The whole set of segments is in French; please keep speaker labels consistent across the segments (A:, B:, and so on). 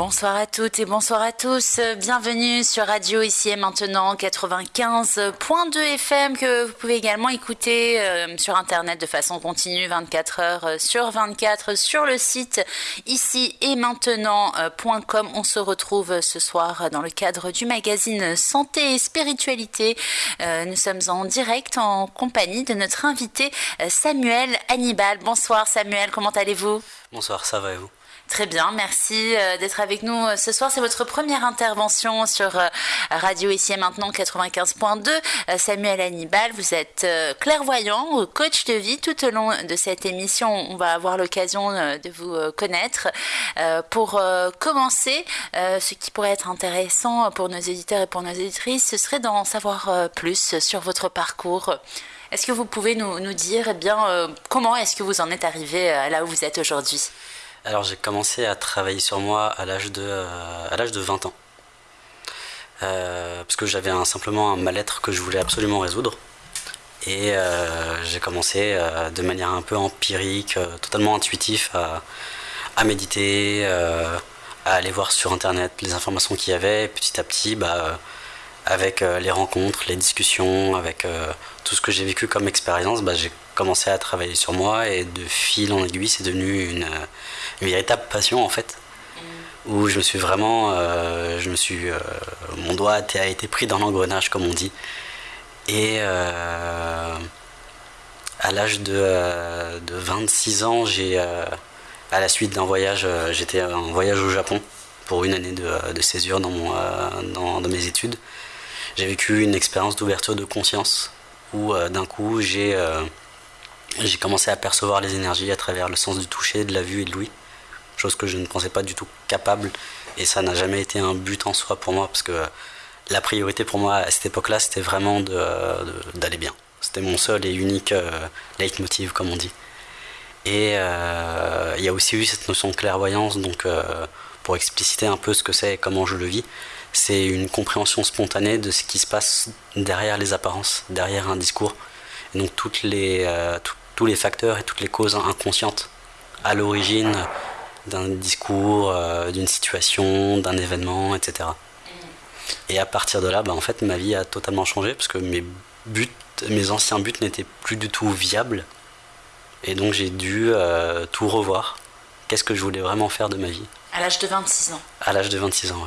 A: Bonsoir à toutes et bonsoir à tous. Bienvenue sur Radio ici et maintenant 95.2 FM que vous pouvez également écouter euh, sur internet de façon continue 24 heures sur 24 sur le site ici et maintenant.com. On se retrouve ce soir dans le cadre du magazine Santé et Spiritualité. Euh, nous sommes en direct en compagnie de notre invité euh, Samuel Hannibal. Bonsoir Samuel, comment allez-vous?
B: Bonsoir, ça va et vous?
A: Très bien, merci euh, d'être avec nous euh, ce soir. C'est votre première intervention sur euh, Radio Ici et Maintenant 95.2. Samuel Hannibal, vous êtes clairvoyant, coach de vie. Tout au long de cette émission, on va avoir l'occasion de vous connaître. Pour commencer, ce qui pourrait être intéressant pour nos éditeurs et pour nos éditrices, ce serait d'en savoir plus sur votre parcours. Est-ce que vous pouvez nous, dire eh bien, comment est-ce que vous en êtes arrivé là où vous êtes aujourd'hui?
B: Alors j'ai commencé à travailler sur moi à l'âge de, euh, à l'âge de 20 ans. Euh, parce que j'avais simplement un mal-être que je voulais absolument résoudre. Et euh, j'ai commencé de manière un peu empirique, totalement intuitif, à, méditer, à aller voir sur internet les informations qu'il y avait. Et petit à petit, bah, avec les rencontres, les discussions, avec tout ce que j'ai vécu comme expérience, bah, j'ai commencé à travailler sur moi et de fil en aiguille, c'est devenu une, véritable passion en fait. Mm. Où je me suis vraiment, euh, je me suis, euh, mon doigt a été pris dans l'engrenage comme on dit. Et euh, à l'âge de, de, 26 ans, j'ai, à la suite d'un voyage, j'étais en voyage au Japon pour une année de, de césure dans, mon, dans, dans mes études. J'ai vécu une expérience d'ouverture de conscience où d'un coup j'ai j'ai commencé à percevoir les énergies à travers le sens du toucher, de la vue et de l'ouïe, chose que je ne pensais pas du tout capable, et ça n'a jamais été un but en soi pour moi, parce que la priorité pour moi à cette époque-là, c'était vraiment d'aller bien. C'était mon seul et unique euh, leitmotiv, comme on dit. Et euh, il y a aussi eu cette notion de clairvoyance, donc euh, pour expliciter un peu ce que c'est et comment je le vis, c'est une compréhension spontanée de ce qui se passe derrière les apparences, derrière un discours. Et donc toutes les, tous les facteurs et toutes les causes inconscientes à l'origine d'un discours, euh, d'une situation, d'un événement, etc. Et à partir de là, bah, en fait, ma vie a totalement changé parce que mes buts, mes anciens buts n'étaient plus du tout viables. Et donc j'ai dû euh, tout revoir. Qu'est-ce que je voulais vraiment faire de ma vie?
A: À l'âge de 26 ans
B: À l'âge de 26 ans, ouais.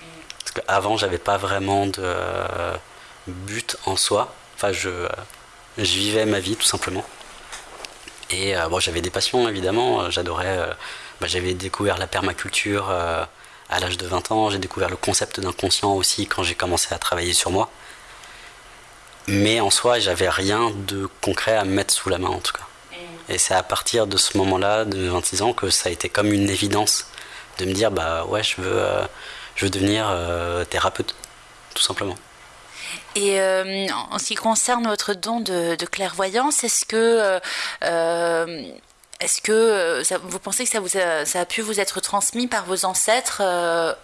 B: Mm. Parce qu'avant, j'avais pas vraiment de euh, but en soi. Enfin, je, je vivais ma vie tout simplement. Et euh, bon, j'avais des passions évidemment, euh, j'adorais, euh, bah, j'avais découvert la permaculture à l'âge de 20 ans, j'ai découvert le concept d'inconscient aussi quand j'ai commencé à travailler sur moi. Mais en soi, j'avais rien de concret à mettre sous la main en tout cas. Et c'est à partir de ce moment-là, de 26 ans, que ça a été comme une évidence de me dire bah ouais, je veux, je veux devenir thérapeute, tout simplement.
A: Et euh, en ce qui concerne votre don de, clairvoyance, est-ce que, euh, est-ce que vous pensez que ça, a, pu vous être transmis par vos ancêtres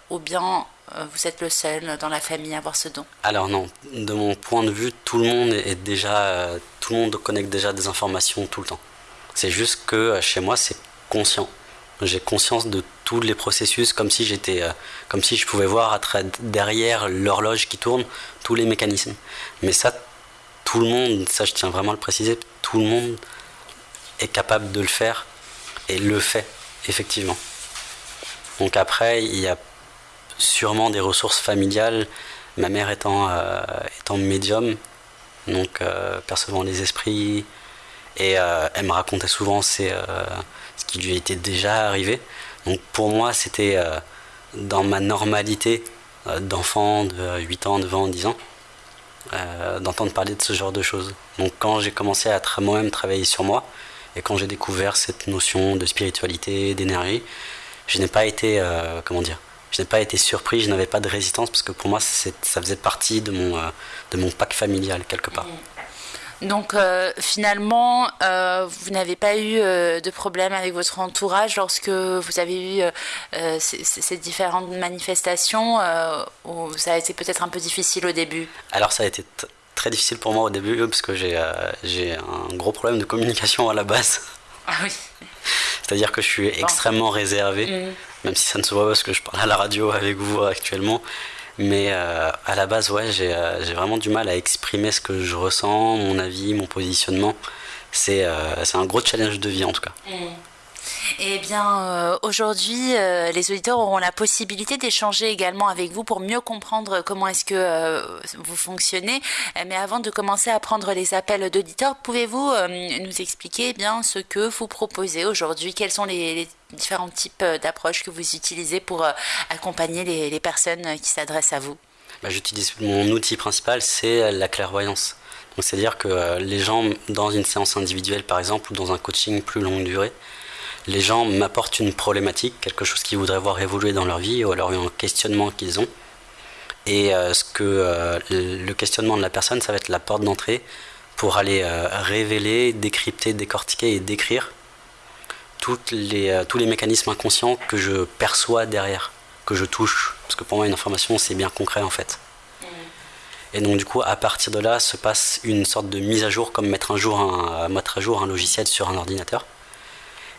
A: ou bien vous êtes le seul dans la famille à avoir ce don?
B: Alors non, de mon point de vue, tout le monde est déjà, tout le monde connecte déjà des informations tout le temps. C'est juste que chez moi, c'est conscient. J'ai conscience de tous les processus comme si j'étais, euh, comme si je pouvais voir derrière l'horloge qui tourne tous les mécanismes. Mais ça, tout le monde, ça je tiens vraiment à le préciser, tout le monde est capable de le faire et le fait effectivement. Donc après, il y a sûrement des ressources familiales. Ma mère étant, euh, médium, donc euh, percevant les esprits, et elle me racontait souvent ce qui lui était déjà arrivé. Donc pour moi, c'était euh, dans ma normalité euh, d'enfant de 8 ans, 9 ans, 10 ans, euh, d'entendre parler de ce genre de choses. Donc quand j'ai commencé à moi-même travailler sur moi, et quand j'ai découvert cette notion de spiritualité, d'énergie, je n'ai pas été, comment dire, je n'ai pas été surpris, je n'avais pas de résistance parce que pour moi ça faisait partie de mon, de mon pack familial quelque part.
A: Donc euh, finalement, euh, vous n'avez pas eu euh, de problème avec votre entourage lorsque vous avez eu ces, différentes manifestations ça a été peut-être un peu difficile au début?
B: Alors ça a été très difficile pour moi au début parce que j'ai un gros problème de communication à la base.
A: Ah oui.
B: C'est-à-dire que je suis extrêmement réservé. Mmh. même si ça ne se voit pas parce que je parle à la radio avec vous actuellement. Mais euh, à la base, ouais, j'ai vraiment du mal à exprimer ce que je ressens, mon avis, mon positionnement. C'est un gros challenge de vie en tout cas. Mmh.
A: Eh bien, euh, aujourd'hui, euh, les auditeurs auront la possibilité d'échanger également avec vous pour mieux comprendre comment est-ce que euh, vous fonctionnez. Mais avant de commencer à prendre les appels d'auditeurs, pouvez-vous nous expliquer eh bien ce que vous proposez aujourd'hui? Quels sont les, différents types d'approches que vous utilisez pour accompagner les, personnes qui s'adressent à vous?
B: Bah, J'utilise mon outil principal, c'est la clairvoyance. C'est-à-dire que les gens, dans une séance individuelle par exemple, ou dans un coaching plus longue durée, les gens m'apportent une problématique, quelque chose qu'ils voudraient voir évoluer dans leur vie, ou alors un questionnement qu'ils ont. Et euh, ce que euh, le questionnement de la personne, ça va être la porte d'entrée pour aller euh, révéler, décrypter, décortiquer et décrire les, tous les mécanismes inconscients que je perçois derrière, que je touche. Parce que pour moi, une information, c'est bien concret en fait. Et donc du coup, à partir de là, se passe une sorte de mise à jour, comme mettre un jour un, mettre à jour un logiciel sur un ordinateur.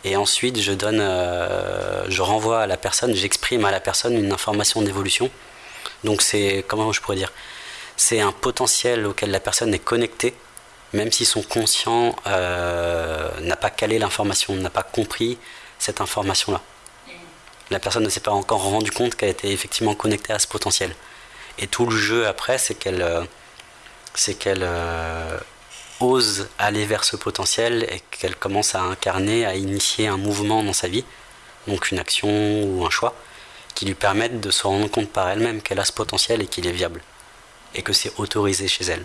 B: Et ensuite, je donne, euh, je renvoie à la personne, j'exprime à la personne une information d'évolution. Donc c'est, comment je pourrais dire, c'est un potentiel auquel la personne est connectée, même si son conscient euh, n'a pas calé l'information, n'a pas compris cette information-là. La personne ne s'est pas encore rendu compte qu'elle était effectivement connectée à ce potentiel. Et tout le jeu après, c'est qu'elle, euh, c'est qu'elle ose aller vers ce potentiel et qu'elle commence à incarner, à initier un mouvement dans sa vie, donc une action ou un choix, qui lui permettent de se rendre compte par elle-même qu'elle a ce potentiel et qu'il est viable, et que c'est autorisé chez elle.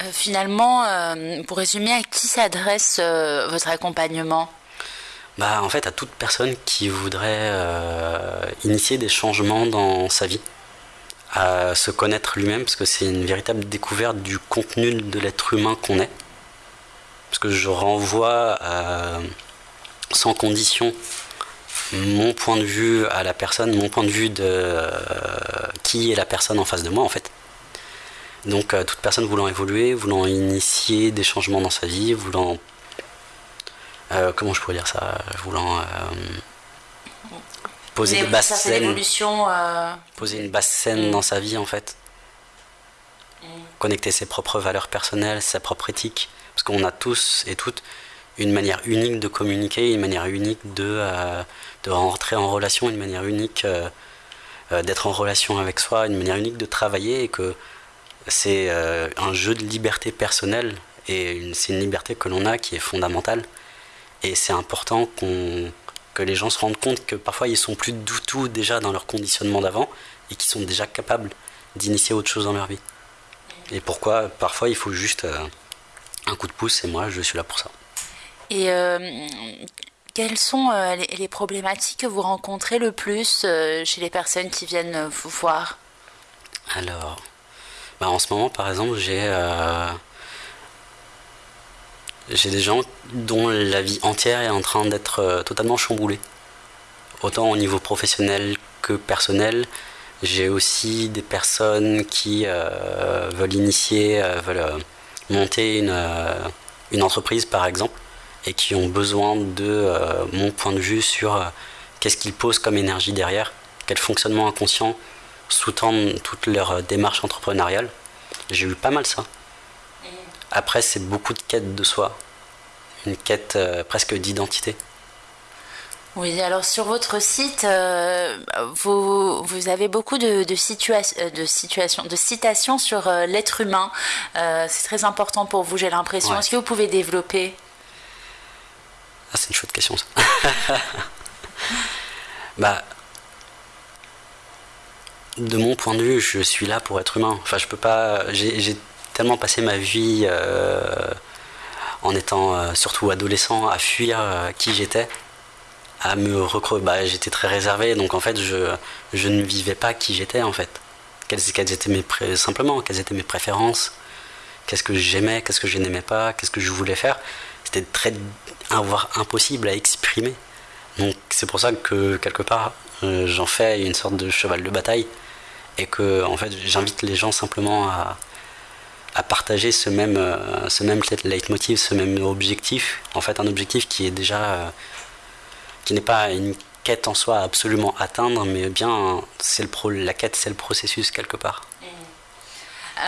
A: Euh, finalement, euh, pour résumer, à qui s'adresse euh, votre accompagnement?
B: Bah, En fait, à toute personne qui voudrait initier des changements dans sa vie à se connaître lui-même, parce que c'est une véritable découverte du contenu de l'être humain qu'on est. Parce que je renvoie sans condition mon point de vue à la personne, mon point de vue de euh, qui est la personne en face de moi en fait. Donc euh, toute personne voulant évoluer, voulant initier des changements dans sa vie, voulant... Euh, comment je pourrais dire ça Voulant poser des basses scènes. Euh, poser une basse scène mm. dans sa vie en fait. Mm. Connecter ses propres valeurs personnelles, sa propre éthique. Parce qu'on a tous et toutes une manière unique de communiquer, une manière unique de, euh, de rentrer en relation, une manière unique euh, d'être en relation avec soi, une manière unique de travailler et que c'est un jeu de liberté personnelle et c'est une liberté que l'on a qui est fondamentale. Et c'est important qu'on que les gens se rendent compte que parfois ils sont plus du tout déjà dans leur conditionnement d'avant et qu'ils sont déjà capables d'initier autre chose dans leur vie. Et pourquoi parfois il faut juste euh, un coup de pouce et moi je suis là pour ça.
A: Et euh, quelles sont euh, les, problématiques que vous rencontrez le plus chez les personnes qui viennent vous voir?
B: Alors, bah, en ce moment par exemple j'ai j'ai des gens dont la vie entière est en train d'être euh, totalement chamboulée. Autant au niveau professionnel que personnel. J'ai aussi des personnes qui euh, veulent initier, euh, veulent monter une, une, entreprise par exemple, et qui ont besoin de mon point de vue sur qu'est-ce qu'ils posent comme énergie derrière, quel fonctionnement inconscient sous-tend toute leur démarche entrepreneuriale. J'ai eu pas mal ça. Après, c'est beaucoup de quête de soi, une quête euh, presque d'identité.
A: Oui, alors sur votre site, euh, vous, vous, avez beaucoup de, de, euh, de citations sur l'être humain. c'est très important pour vous, j'ai l'impression. Est-ce que vous pouvez développer?
B: Ah, C'est une chouette question, ça. bah, de mon point de vue, je suis là pour être humain. Enfin, je peux pas. J'ai tellement passé ma vie euh, en étant euh, surtout adolescent à fuir euh, qui j'étais, à me recrocher. Bah, j'étais très réservé, donc en fait, je, je ne vivais pas qui j'étais en fait. Quelles, quelles, étaient mes simplement quelles étaient mes préférences, qu'est-ce que j'aimais, qu'est-ce que je n'aimais pas, qu'est-ce que je voulais faire. C'était très voire impossible à exprimer. Donc c'est pour ça que quelque part j'en fais une sorte de cheval de bataille et que en fait j'invite les gens simplement à, à partager ce même, euh, ce même leitmotiv, ce même objectif. En fait, un objectif qui est déjà. Euh, qui n'est pas une quête en soi absolument atteindre, mais bien c'est le pro, la quête, c'est le processus quelque part.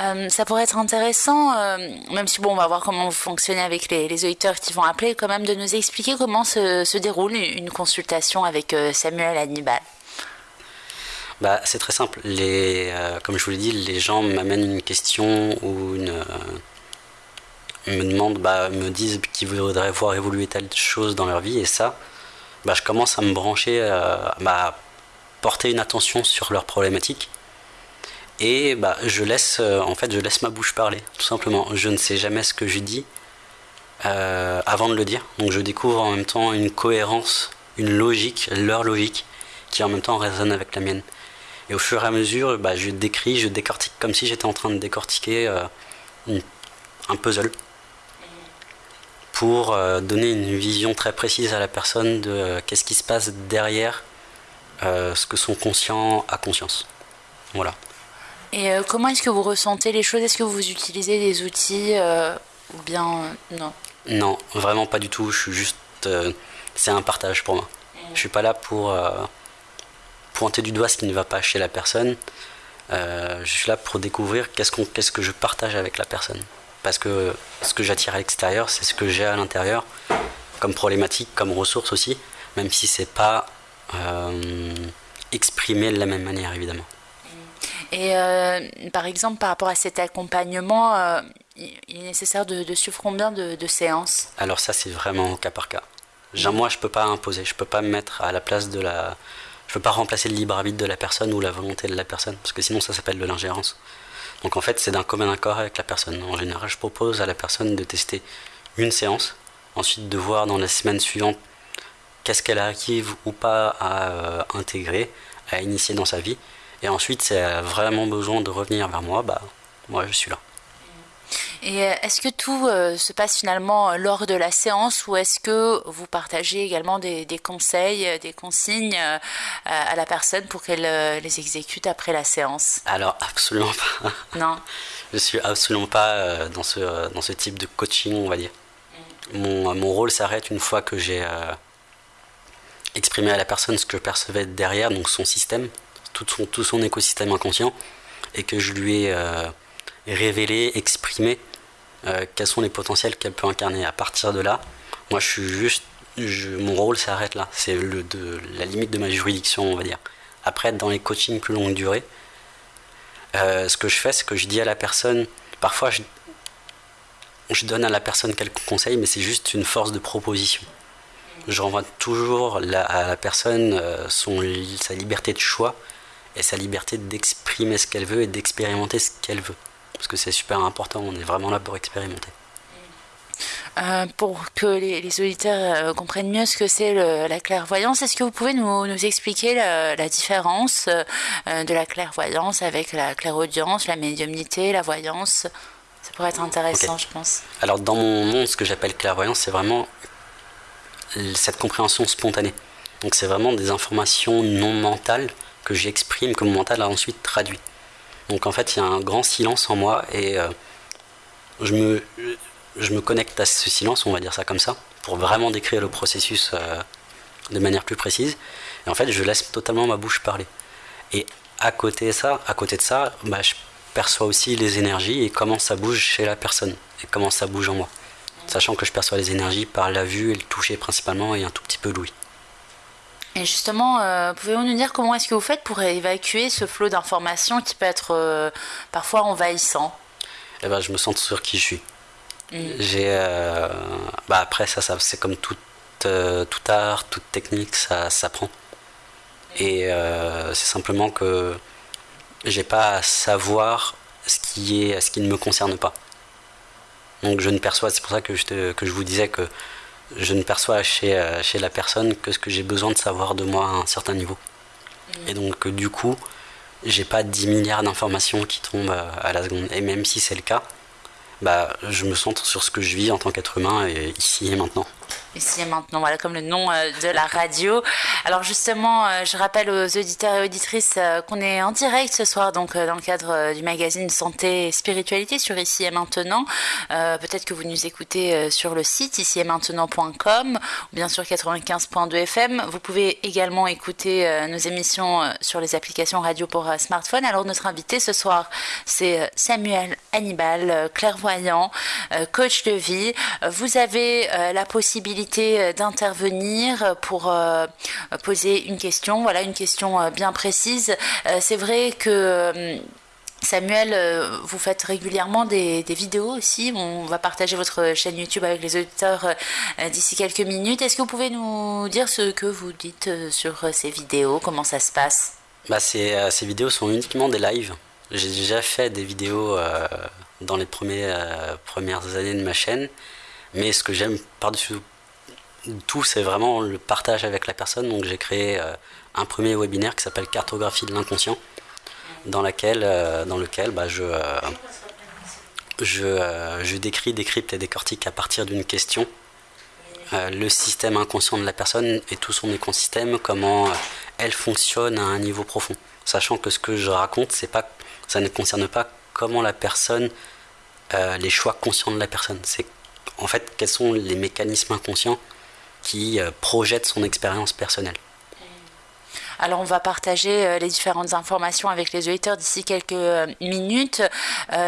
A: Euh, ça pourrait être intéressant, même si bon, on va voir comment vous fonctionnez avec les, auditeurs qui vont appeler, quand même de nous expliquer comment se, se déroule une consultation avec Samuel Hannibal.
B: Bah, c'est très simple. Les, comme je vous l'ai dit, les gens m'amènent une question ou une, me demandent, bah, me disent qu'ils voudraient voir évoluer telle chose dans leur vie, et ça, bah, je commence à me brancher, à bah, porter une attention sur leurs problématiques. Et bah, je laisse euh, en fait je laisse ma bouche parler tout simplement. Je ne sais jamais ce que je dis euh, avant de le dire. Donc je découvre en même temps une cohérence une logique leur logique qui en même temps résonne avec la mienne et au fur et à mesure bah, je décris je décortique comme si j'étais en train de décortiquer euh, un puzzle pour donner une vision très précise à la personne de qu'est-ce qui se passe derrière ce que son conscient a conscience voilà
A: et euh, comment est-ce que vous ressentez les choses? Est-ce que vous utilisez des outils euh, ou bien euh, non?
B: Non, vraiment pas du tout. Je suis juste. c'est un partage pour moi. Je suis pas là pour pointer du doigt ce qui ne va pas chez la personne. je suis là pour découvrir qu'est-ce, qu'on, qu'est-ce que je partage avec la personne. Parce que ce que j'attire à l'extérieur, c'est ce que j'ai à l'intérieur, comme problématique, comme ressource aussi, même si c'est pas exprimé de la même manière évidemment.
A: Et euh, par exemple, par rapport à cet accompagnement, euh, il est nécessaire de, suivre combien de, séances?
B: Alors ça, c'est vraiment au cas par cas. Genre, moi, je peux pas imposer, je peux pas me mettre à la place de la... Je peux pas remplacer le libre arbitre de la personne ou la volonté de la personne, parce que sinon ça s'appelle de l'ingérence. Donc en fait, c'est d'un commun accord avec la personne. En général, je propose à la personne de tester une séance, ensuite de voir dans la semaine suivante qu'est-ce qu'elle arrive ou pas à euh, intégrer, à initier dans sa vie, et ensuite, c'est vraiment besoin de revenir vers moi, bah, moi, je suis là.
A: Et euh, est-ce que tout euh, se passe finalement euh, lors de la séance ou est-ce que vous partagez également des, conseils, des consignes à la personne pour qu'elle les exécute après la séance?
B: Alors absolument pas.
A: Non.
B: je suis absolument pas dans ce, dans ce type de coaching, on va dire. Mm. Mon, mon, rôle s'arrête une fois que j'ai exprimé à la personne ce que je percevais derrière, donc son système, tout son, tout son écosystème inconscient et que je lui ai révélé, exprimé euh, quels sont les potentiels qu'elle peut incarner. À partir de là, moi je suis juste, mon rôle s'arrête là. C'est la limite de ma juridiction, on va dire. Après, dans les coachings plus longue durée, euh, ce que je fais, c'est que je dis à la personne, parfois je, donne à la personne quelques conseils, mais c'est juste une force de proposition. Je renvoie toujours à la personne son, sa liberté de choix et sa liberté d'exprimer ce qu'elle veut et d'expérimenter ce qu'elle veut. Parce que c'est super important, on est vraiment là pour expérimenter.
A: Euh, pour que les, auditeurs euh, comprennent mieux ce que c'est la clairvoyance, est-ce que vous pouvez nous, nous expliquer la, différence euh, de la clairvoyance avec la clairaudience, la médiumnité, la voyance? Ça pourrait être intéressant, je pense.
B: Alors, dans mon monde, ce que j'appelle clairvoyance, c'est vraiment cette compréhension spontanée. Donc, c'est vraiment des informations non mentales que j'exprime, que mon mental a ensuite traduit. Donc en fait, il y a un grand silence en moi et euh, je, me, je me connecte à ce silence, on va dire ça comme ça, pour vraiment décrire le processus euh, de manière plus précise. Et en fait, je laisse totalement ma bouche parler. Et à côté de ça, à côté de ça bah, je perçois aussi les énergies et comment ça bouge chez la personne et comment ça bouge en moi. Sachant que je perçois les énergies par la vue et le toucher principalement et un tout petit peu l'ouïe.
A: Et justement, euh, pouvez-vous nous dire comment est-ce que vous faites pour évacuer ce flot d'informations qui peut être euh, parfois envahissant?
B: Eh ben, Je me sens sur qui je suis. Mm. J'ai, euh, bah après, ça, ça c'est comme tout, tout art, toute technique, ça s'apprend. Et c'est simplement que j'ai pas à savoir ce qui, est, ce qui ne me concerne pas. Donc je ne perçois, c'est pour ça que je, que je vous disais que je ne perçois chez, euh, chez la personne que ce que j'ai besoin de savoir de moi à un certain niveau. Et donc, euh, du coup, j'ai pas 10 milliards d'informations qui tombent euh, à la seconde. Et même si c'est le cas, bah, je me centre sur ce que je vis en tant qu'être humain et ici et maintenant.
A: Ici et maintenant, voilà comme le nom euh, de la radio. Alors justement, euh, je rappelle aux auditeurs et auditrices euh, qu'on est en direct ce soir, donc dans le cadre du magazine Santé et Spiritualité sur Ici et Maintenant. Peut-être que vous nous écoutez sur le site ici et maintenant.com ou bien sur 95.2 FM. Vous pouvez également écouter nos émissions sur les applications radio pour smartphone. Alors notre invité ce soir, c'est Samuel Hannibal, clairvoyant, coach de vie. Vous avez la possibilité euh, d'intervenir pour euh, poser une question, voilà une question euh, bien précise. C'est vrai que Samuel, vous faites régulièrement des, vidéos aussi. On va partager votre chaîne YouTube avec les auditeurs d'ici quelques minutes. Est-ce que vous pouvez nous dire ce que vous dites sur ces vidéos? Comment ça se passe?
B: Bah, ces, ces, vidéos sont uniquement des lives. J'ai déjà fait des vidéos dans les premières années de ma chaîne. Mais ce que j'aime par-dessus tout, c'est vraiment le partage avec la personne. Donc j'ai créé euh, un premier webinaire qui s'appelle Cartographie de l'inconscient, dans, euh, lequel bah, je, euh, je, décris, décrypte et décortique à partir d'une question le système inconscient de la personne et tout son écosystème, comment elle fonctionne à un niveau profond. Sachant que ce que je raconte, ça ne concerne pas comment la personne, les choix conscients de la personne. C'est en fait quels sont les mécanismes inconscients qui euh, projette son expérience personnelle.
A: Alors on va partager euh, les différentes informations avec les auditeurs d'ici quelques euh, minutes.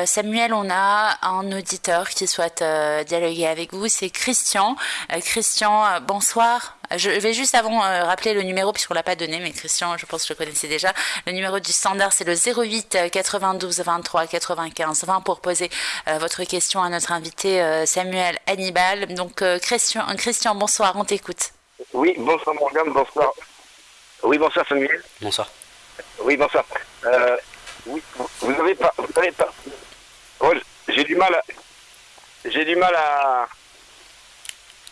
A: Samuel, on a un auditeur qui souhaite dialoguer avec vous, c'est Christian. Christian, bonsoir. Je vais juste avant rappeler le numéro puisqu'on l'a pas donné, mais Christian, je pense que je le connaissais déjà. Le numéro du standard, c'est le 08 92 23 95 20 pour poser votre question à notre invité Samuel Hannibal. Donc Christian, Christian, bonsoir, on t'écoute.
C: Oui, bonsoir Morgane, bonsoir oui, bonsoir Samuel.
B: Bonsoir.
C: Oui, bonsoir. Euh, oui, vous n'avez pas, vous avez pas. Oh, j'ai du mal à. J'ai du mal à.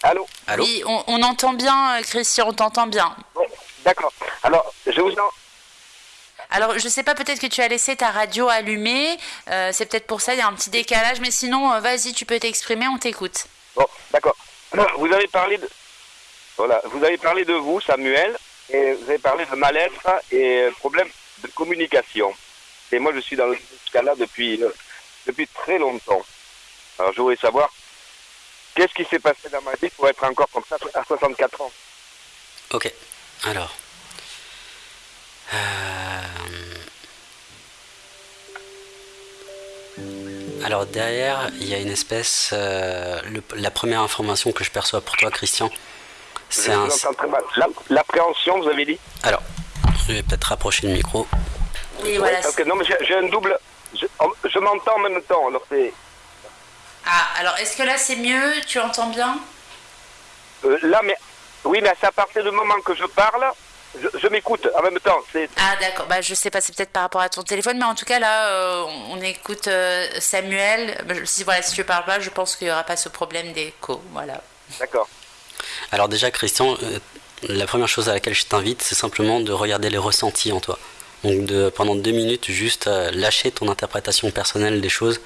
C: Allô
A: Allô Oui, on, entend bien, euh, Christian, on t'entend bien.
C: D'accord. Alors, je vous en.
A: Alors, je ne sais pas, peut-être que tu as laissé ta radio allumée. Euh, c'est peut-être pour ça, il y a un petit décalage. Mais sinon, vas-y, tu peux t'exprimer, on t'écoute.
C: Bon, d'accord. Vous avez parlé de. Voilà, vous avez parlé de vous, Samuel, et vous avez parlé de mal-être et problème de communication. Et moi, je suis dans ce cas-là depuis, euh, depuis très longtemps. Alors, je voudrais savoir, qu'est-ce qui s'est passé dans ma vie pour être encore comme ça à 64 ans
B: Ok, alors. Euh, alors derrière, il y a une espèce... Euh, la première information que je perçois pour toi, Christian,
C: c'est un... L'appréhension, vous avez dit
B: Alors, je vais peut-être rapprocher le micro.
A: Oui, voilà.
C: Parce que non, mais j'ai un double. Je, m'entends en même temps, alors c'est.
A: Ah, alors est-ce que là c'est mieux? Tu entends bien?
C: Euh, Là, mais. Oui, mais c'est à partir du moment que je parle, je, m'écoute en même temps.
A: Ah d'accord, bah, je sais pas, c'est peut-être par rapport à ton téléphone, mais en tout cas là, euh, on écoute euh, Samuel. Bah, si, voilà, si tu parles pas, je pense qu'il n'y aura pas ce problème d'écho. Voilà.
C: D'accord.
B: Alors déjà, Christian, euh, la première chose à laquelle je t'invite, c'est simplement de regarder les ressentis en toi. Donc de, pendant deux minutes, juste euh, lâcher ton interprétation personnelle des choses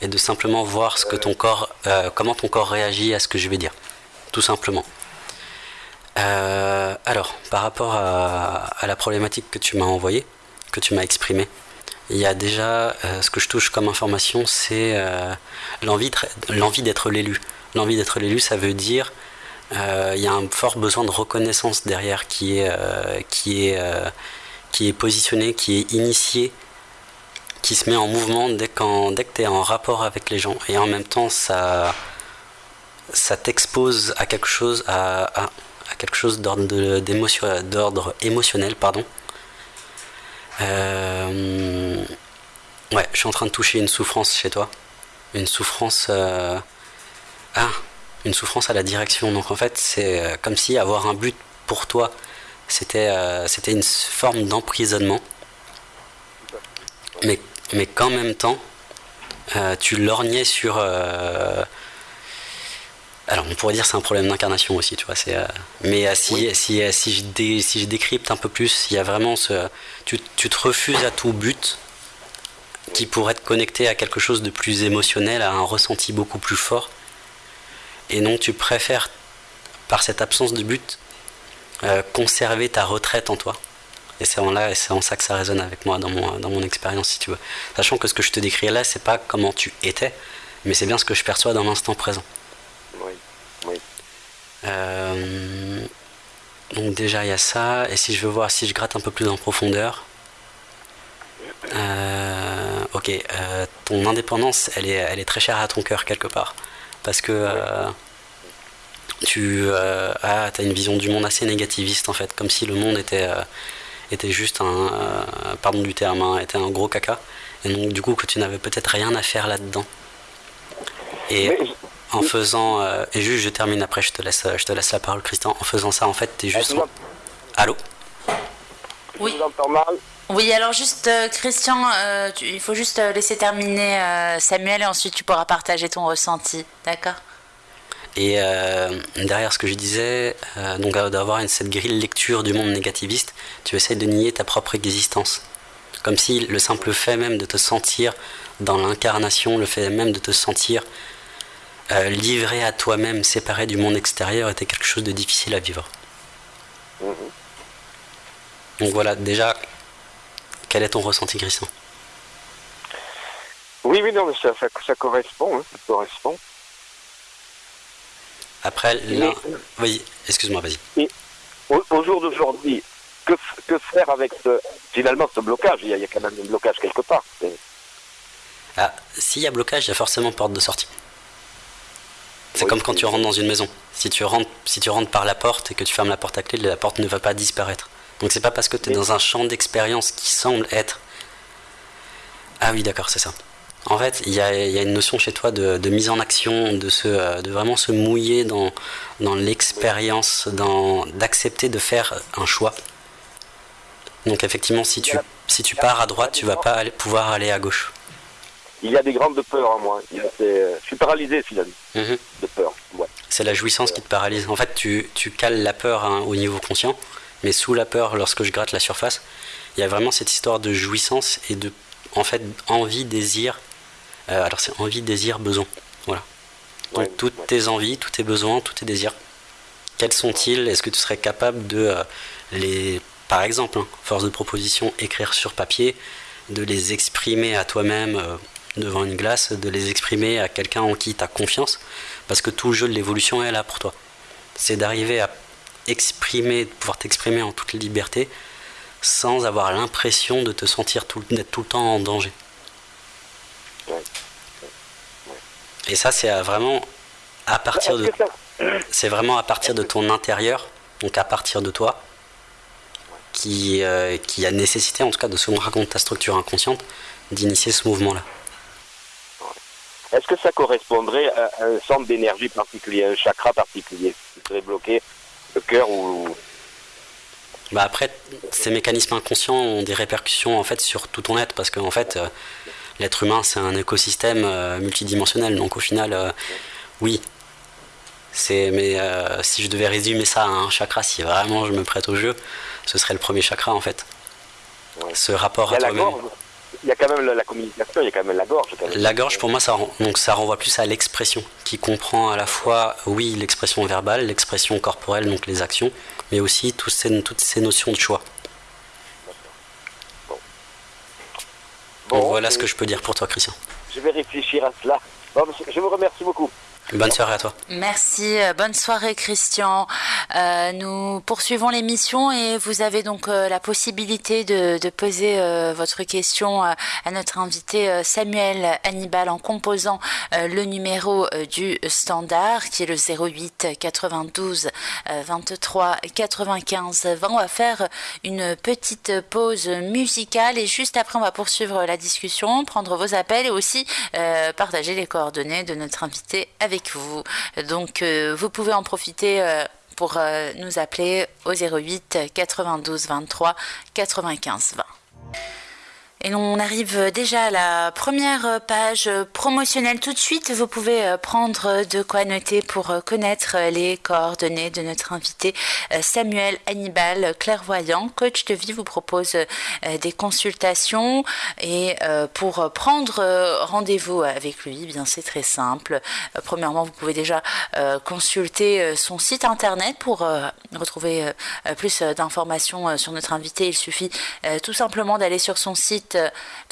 B: et de simplement voir ce que ton corps, euh, comment ton corps réagit à ce que je vais dire, tout simplement. alors, par rapport à, la problématique que tu m'as envoyée, que tu m'as exprimée, il y a déjà ce que je touche comme information, c'est l'envie d'être l'élu. L'envie d'être l'élu, ça veut dire euh, il y a un fort besoin de reconnaissance derrière qui est, euh, qui est, euh, qui est positionné, qui est initié, qui se met en mouvement dès, dès que tu es en rapport avec les gens. Et en même temps, ça, ça t'expose à quelque chose, à, à, quelque chose d'ordre, d'ordre émotionnel. Pardon. ouais, je suis en train de toucher une souffrance chez toi. Une souffrance. Ah, une souffrance à la direction. Donc en fait, c'est euh, comme si avoir un but pour toi, c'était euh, c'était une forme d'emprisonnement. Mais, mais qu'en même temps, euh, tu lorgnais sur. alors on pourrait dire c'est un problème d'incarnation aussi, tu vois. C'est, mais si, si, si, je si je décrypte un peu plus, il y a vraiment ce. Tu, tu te refuses à tout but qui pourrait te connecter à quelque chose de plus émotionnel, à un ressenti beaucoup plus fort et donc tu préfères par cette absence de but, conserver ta retraite en toi. Et c'est en là, et c'est en ça que ça résonne avec moi dans mon, dans mon expérience, si tu veux. Sachant que ce que je te décris là, c'est pas comment tu étais, mais c'est bien ce que je perçois dans l'instant présent.
C: Oui, oui.
B: Euh, donc déjà il y a ça, et si je veux voir si je gratte un peu plus en profondeur, euh, ok, euh, ton indépendance, elle est, elle est très chère à ton cœur quelque part, parce que tu as, as, une vision du monde assez négativiste en fait, comme si le monde était était juste un, euh, pardon du terme, hein, était un gros caca. Et donc du coup que tu n'avais peut-être rien à faire là-dedans. Et en faisant, euh, et juste je termine après, je te laisse, je te laisse la parole Christian. En faisant ça, en fait, tu es juste. Allô.
A: Oui. Oui, alors juste euh, Christian, il faut juste laisser terminer Samuel et ensuite tu pourras partager ton ressenti, d'accord?
B: Et euh, derrière ce que je disais, euh, donc d'avoir cette grille lecture du monde négativiste, tu essaies de nier ta propre existence. Comme si le simple fait même de te sentir dans l'incarnation, le fait même de te sentir euh, livré à toi-même, séparé du monde extérieur, était quelque chose de difficile à vivre. Donc voilà, déjà, quel est ton ressenti, Christian?
C: Oui, oui, non, mais ça, correspond, hein, ça correspond.
B: Après, là... Oui, excuse-moi, vas-y.
C: Au, jour d'aujourd'hui, que, que, faire avec ce, finalement ce blocage? Il y, a, quand même un blocage quelque part.
B: Ah, s'il y a blocage, il y a forcément porte de sortie. C'est comme quand tu rentres dans une maison. Si tu, rentres, si tu rentres par la porte et que tu fermes la porte à clé, la porte ne va pas disparaître. Donc c'est pas parce que tu es dans un champ d'expérience qui semble être... Ah oui, d'accord, c'est ça. En fait, il y a, une notion chez toi de, mise en action, de, se, euh, de vraiment se mouiller dans, dans l'expérience, d'accepter de faire un choix. Donc effectivement, si tu, si tu pars à droite, tu vas pas pouvoir aller à gauche.
C: Il y a des grandes peurs en moi. je suis paralysé finalement mhm. de peur.
B: C'est la jouissance qui te paralyse. En fait, tu, tu cales la peur hein, au niveau conscient, mais sous la peur, lorsque je gratte la surface, il y a vraiment cette histoire de jouissance et de en fait envie, désir, euh, alors c'est envie, désir, besoin. Voilà. Donc toutes tes envies, tous tes besoins, tous tes désirs, quels sont-ils? Est-ce que tu serais capable de euh, les, par exemple, hein, force de proposition, écrire sur papier, de les exprimer à toi-même euh, devant une glace, de les exprimer à quelqu'un en qui tu as confiance? Parce que tout le jeu de l'évolution est là pour toi. C'est d'arriver à exprimer, de pouvoir t'exprimer en toute liberté sans avoir l'impression de te sentir d'être tout le temps en danger. Et ça, c'est vraiment à partir de. C'est vraiment à partir de ton intérieur, donc à partir de toi, qui, euh, qui a nécessité, en tout cas, de se raconter ta structure inconsciente, d'initier ce mouvement-là.
C: Est-ce que ça correspondrait à un centre d'énergie particulier, un chakra particulier? Qui serait bloqué, le cœur ou.
B: Bah après, ces mécanismes inconscients ont des répercussions en fait sur tout ton être parce qu'en en fait, euh, l'être humain, c'est un écosystème euh, multidimensionnel. Donc au final, euh, oui. C'est, mais euh, si je devais résumer ça à un chakra, si vraiment je me prête au jeu, ce serait le premier chakra en fait. Ce rapport à toi-même.
C: Il y a quand même la, communication, il y a quand même la gorge.
B: La gorge, pour moi, ça, donc, ça renvoie plus à l'expression, qui comprend à la fois, oui, l'expression verbale, l'expression corporelle, donc les actions, mais aussi toutes ces, toutes ces notions de choix. Voilà ce que je peux dire pour toi, Christian.
C: Je vais réfléchir à cela. je vous remercie beaucoup.
B: Bonne soirée à toi.
A: Merci, euh, bonne soirée Christian. Euh, nous poursuivons l'émission et vous avez donc euh, la possibilité de, poser votre question à notre invité Samuel Hannibal en composant le numéro du standard qui est le 08 92 23 95 20. On va faire une petite pause musicale et juste après on va poursuivre la discussion, prendre vos appels et aussi partager les coordonnées de notre invité avec vous. Donc euh, vous pouvez en profiter euh, pour euh, nous appeler au 08 92 23 95 20. Et on arrive déjà à la première page promotionnelle tout de suite. Vous pouvez prendre de quoi noter pour connaître les coordonnées de notre invité Samuel Hannibal, clairvoyant, coach de vie, vous propose des consultations et pour prendre rendez-vous avec lui, eh bien c'est très simple. Premièrement, vous pouvez déjà consulter son site internet pour retrouver plus d'informations sur notre invité. Il suffit tout simplement d'aller sur son site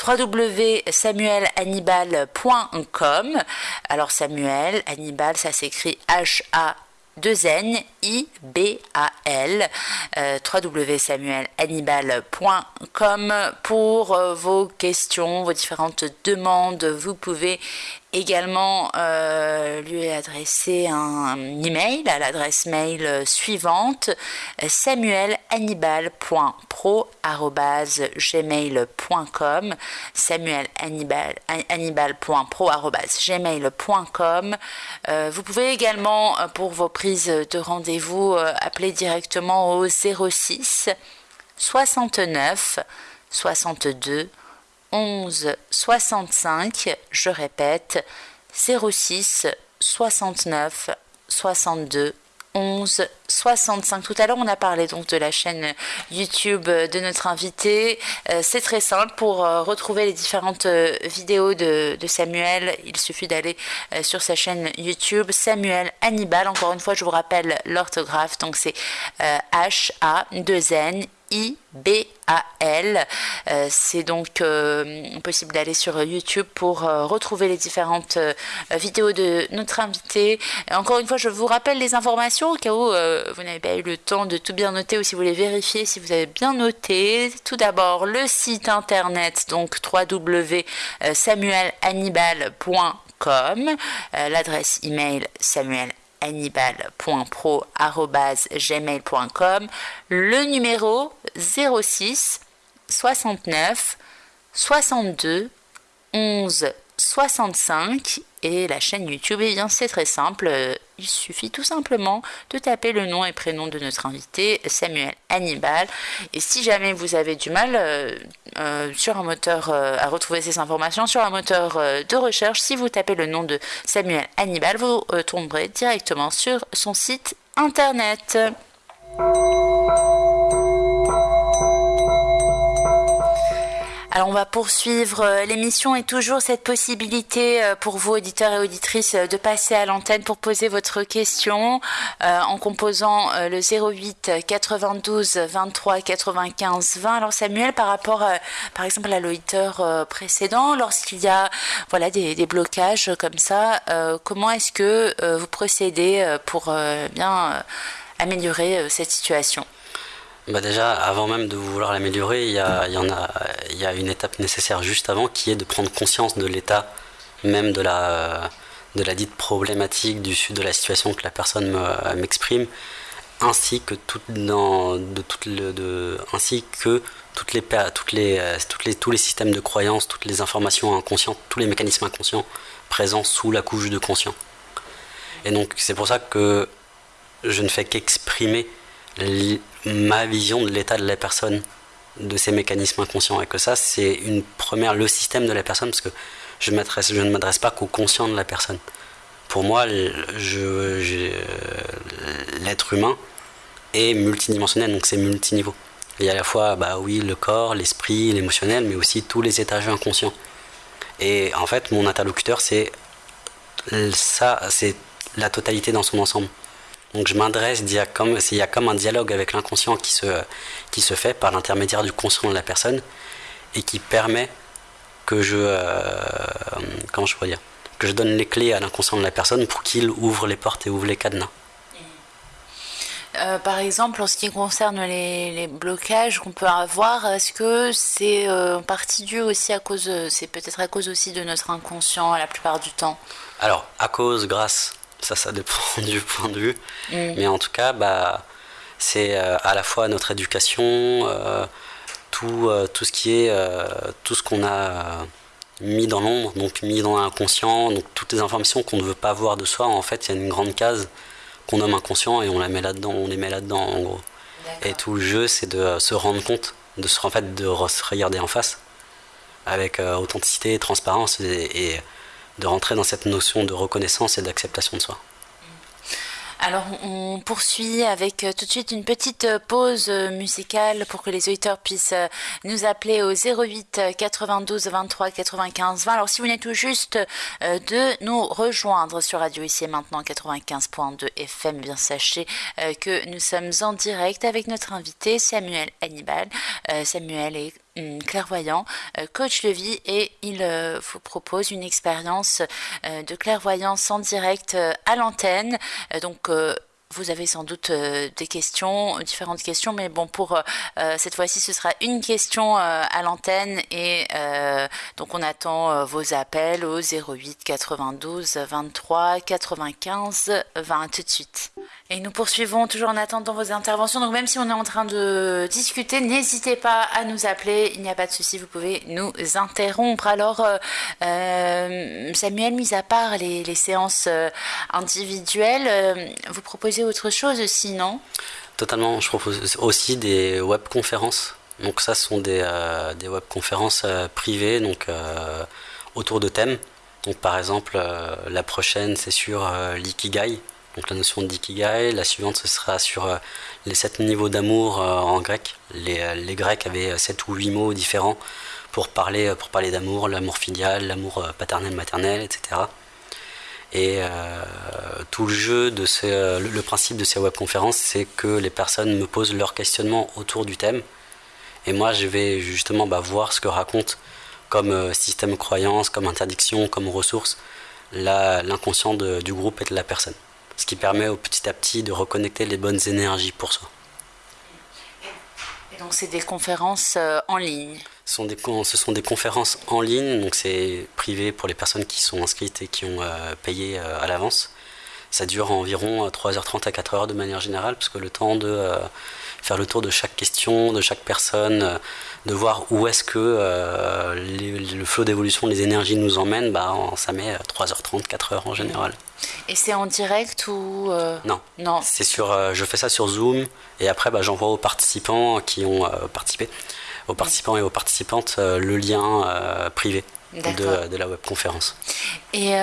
A: www.samuelhannibal.com. Alors Samuel Hannibal, ça s'écrit H-A 2 N I B A L euh, www.samuelhannibal.com pour euh, vos questions, vos différentes demandes. Vous pouvez également euh, lui adresser un email à l'adresse mail suivante samuelhannibal.pro@gmail.com samuelhannibal.pro@gmail.com vous pouvez également pour vos prises de rendez-vous appeler directement au 06 69 62 11 65, je répète, 06 69 62 11 65. Tout à l'heure, on a parlé donc de la chaîne YouTube de notre invité. Euh, c'est très simple. Pour euh, retrouver les différentes euh, vidéos de, de, Samuel, il suffit d'aller sur sa chaîne YouTube Samuel Hannibal. Encore une fois, je vous rappelle l'orthographe. Donc, c'est H-A-2-N I-B-A-L. Euh, c'est donc euh, possible d'aller sur YouTube pour euh, retrouver les différentes vidéos de notre invité. encore une fois, je vous rappelle les informations au cas où vous n'avez pas eu le temps de tout bien noter ou si vous voulez vérifier si vous avez bien noté. Tout d'abord, le site internet, donc www.samuelhannibal.com, l'adresse email samuel hannibal.pro.gmail.com, le numéro 06 69 62 11 65 et la chaîne YouTube, eh bien c'est très simple, il suffit tout simplement de taper le nom et prénom de notre invité, Samuel Hannibal. Et si jamais vous avez du mal euh, euh, sur un moteur euh, à retrouver ces informations sur un moteur de recherche, si vous tapez le nom de Samuel Hannibal, vous tomberez directement sur son site internet. Alors on va poursuivre euh, l'émission et toujours cette possibilité euh, pour vous auditeurs et auditrices euh, de passer à l'antenne pour poser votre question en composant le 08 92 23 95 20. Alors Samuel, par rapport par exemple à l'auditeur précédent, lorsqu'il y a voilà des, des blocages comme ça, comment est-ce que vous procédez pour bien améliorer cette situation?
B: Bah déjà, avant même de vouloir l'améliorer, il y a, y en a, il y a une étape nécessaire juste avant qui est de prendre conscience de l'état même de la, de la dite problématique, du, de la situation que la personne m'exprime, ainsi que tout dans, de, tout le, de, ainsi que toutes les, toutes les, toutes les, tous les systèmes de croyances, toutes les informations inconscientes, tous les mécanismes inconscients présents sous la couche de conscient. Et donc c'est pour ça que je ne fais qu'exprimer ma vision de l'état de la personne, de ses mécanismes inconscients. Et que ça, c'est une première, le système de la personne, parce que je, je ne m'adresse pas qu'au conscient de la personne. Pour moi, l'être humain est multidimensionnel, donc c'est multiniveau. Il y a à la fois, bah oui, le corps, l'esprit, l'émotionnel, mais aussi tous les étages inconscients. Et en fait, mon interlocuteur, c'est ça, c'est la totalité dans son ensemble. Donc je m'adresse, il y a comme, il y a comme un dialogue avec l'inconscient qui se, qui se fait par l'intermédiaire du conscient de la personne et qui permet que je, euh, comment je pourrais dire, que je donne les clés à l'inconscient de la personne pour qu'il ouvre les portes et ouvre les cadenas.
A: Euh, par exemple, en ce qui concerne les, blocages qu'on peut avoir, est-ce que c'est euh, en partie dû aussi à cause, c'est peut-être à cause aussi de notre inconscient la plupart du temps?
B: Alors, à cause, grâce, ça, ça dépend du point de vue. Mm. Mais en tout cas, bah, c'est euh, à la fois notre éducation, euh, tout, euh, tout ce qui est, tout ce qu'on a mis dans l'ombre, donc mis dans l'inconscient, donc toutes les informations qu'on ne veut pas voir de soi. En fait, il y a une grande case qu'on nomme inconscient et on la met là-dedans, on les met là-dedans en gros. Et tout le jeu, c'est de se rendre compte, de se, en fait, de se regarder en face avec authenticité et transparence et de rentrer dans cette notion de reconnaissance et d'acceptation de soi.
A: Alors on poursuit avec euh, tout de suite une petite euh, pause euh, musicale pour que les auditeurs puissent nous appeler au 08 92 23 95 20. Alors si vous venez tout juste de nous rejoindre sur Radio ici et maintenant 95.2 FM, bien sachez que nous sommes en direct avec notre invité Samuel Hannibal. Samuel est clairvoyant, euh, coach de vie et il euh, vous propose une expérience euh, de clairvoyance en direct à l'antenne. donc vous avez sans doute des questions, différentes questions, mais bon, pour cette fois-ci, ce sera une question à l'antenne et donc on attend vos appels au 08 92 23 95 20 tout de suite. Et nous poursuivons toujours en attendant vos interventions. Donc même si on est en train de discuter, n'hésitez pas à nous appeler. Il n'y a pas de souci, vous pouvez nous interrompre. Alors euh, euh, Samuel, mis à part les, séances euh, individuelles, vous proposez autre chose aussi, non?
B: Totalement. Je propose aussi des webconférences. Donc ça, ce sont des, des webconférences privées, donc autour de thèmes. Donc par exemple, la prochaine, c'est sur l'ikigai donc la notion d'ikigai. La suivante, ce sera sur euh, les sept niveaux d'amour euh, en grec. Les, euh, les, Grecs avaient sept ou huit mots différents pour parler, pour parler d'amour, l'amour filial, l'amour paternel, maternel, etc. Et tout le jeu de le, principe de ces webconférences, c'est que les personnes me posent leurs questionnements autour du thème. Et moi, je vais justement bah, voir ce que raconte comme système croyance, comme interdiction, comme ressource, l'inconscient du groupe et de la personne ce qui permet au petit à petit de reconnecter les bonnes énergies pour soi.
A: Et donc c'est des conférences euh, en ligne
B: ce sont, des, ce sont des conférences en ligne, donc c'est privé pour les personnes qui sont inscrites et qui ont euh, payé euh, à l'avance. Ça dure environ 3h30 à 4h de manière générale, parce que le temps de faire le tour de chaque question, de chaque personne, de voir où est-ce que le flot d'évolution des énergies nous emmène, bah, ça met 3h30, 4h en général.
A: Et c'est en direct ou euh,
B: Non. Non. C'est sur. Euh, je fais ça sur Zoom et après bah, j'envoie aux participants qui ont euh, participé, aux participants et aux participantes le lien privé. De, de, la webconférence.
A: Et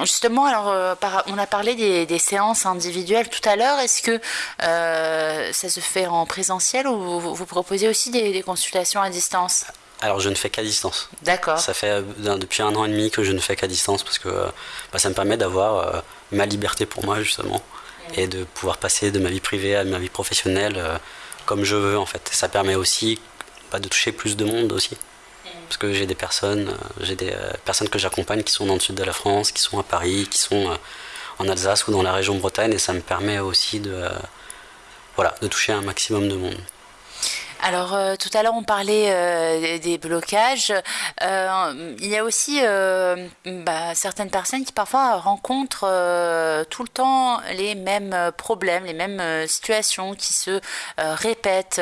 A: justement, alors, on a parlé des, séances individuelles tout à l'heure. Est-ce que ça se fait en présentiel ou vous, proposez aussi des, des consultations à distance?
B: Alors je ne fais qu'à distance.
A: D'accord.
B: Ça fait euh, depuis un an et demi que je ne fais qu'à distance parce que euh, bah, ça me permet d'avoir euh, ma liberté pour moi justement et de pouvoir passer de ma vie privée à ma vie professionnelle comme je veux en fait. ça permet aussi bah, de toucher plus de monde aussi. Parce que j'ai des personnes, j'ai des personnes que j'accompagne qui sont dans le sud de la France, qui sont à Paris, qui sont en Alsace ou dans la région Bretagne et ça me permet aussi de, voilà, de toucher un maximum de monde.
A: Alors euh, tout à l'heure on parlait euh, des blocages. Euh, il y a aussi bah, certaines personnes qui parfois rencontrent tout le temps les mêmes problèmes, les mêmes situations qui se répètent.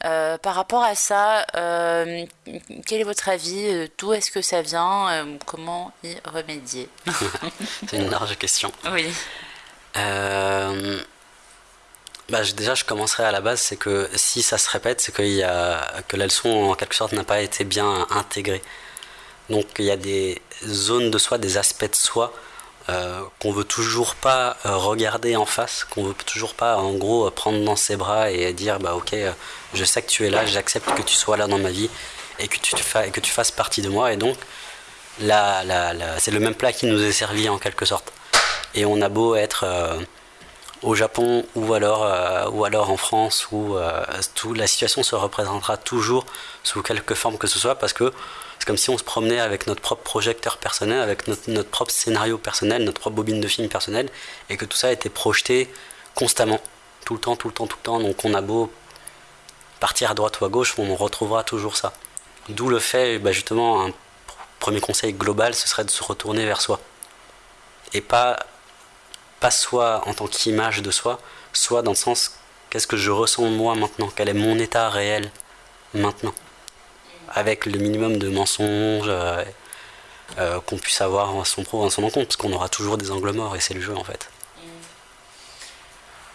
A: par rapport à ça, quel est votre avis D'où est-ce que ça vient Comment y remédier?
B: C'est une large question.
A: Oui.
B: Bah, déjà, je commencerai à la base, c'est que si ça se répète, c'est que la leçon, en quelque sorte, n'a pas été bien intégrée. Donc, il y a des zones de soi, des aspects de soi euh, qu'on veut toujours pas euh, regarder en face, qu'on veut toujours pas, en gros, prendre dans ses bras et dire, bah, ok, euh, je sais que tu es là, j'accepte que tu sois là dans ma vie et que tu, que tu fasses partie de moi. Et donc, là, c'est le même plat qui nous est servi en quelque sorte. Et on a beau être au Japon ou alors, euh, ou alors en France où euh, tout, la situation se représentera toujours sous quelque forme que ce soit parce que c'est comme si on se promenait avec notre propre projecteur personnel, avec notre, notre, propre scénario personnel, notre propre bobine de film personnel et que tout ça été projeté constamment, tout le temps, tout le temps, tout le temps. Donc on a beau partir à droite ou à gauche, on retrouvera toujours ça. D'où le fait, bah, justement, un premier conseil global, ce serait de se retourner vers soi. Et pas pas soit en tant qu'image de soi, soit dans le sens qu'est-ce que je ressens moi maintenant, quel est mon état réel maintenant, avec le minimum de mensonges euh, euh, qu'on puisse avoir à son pro, à son encontre, parce qu'on aura toujours des angles morts et c'est le jeu en fait.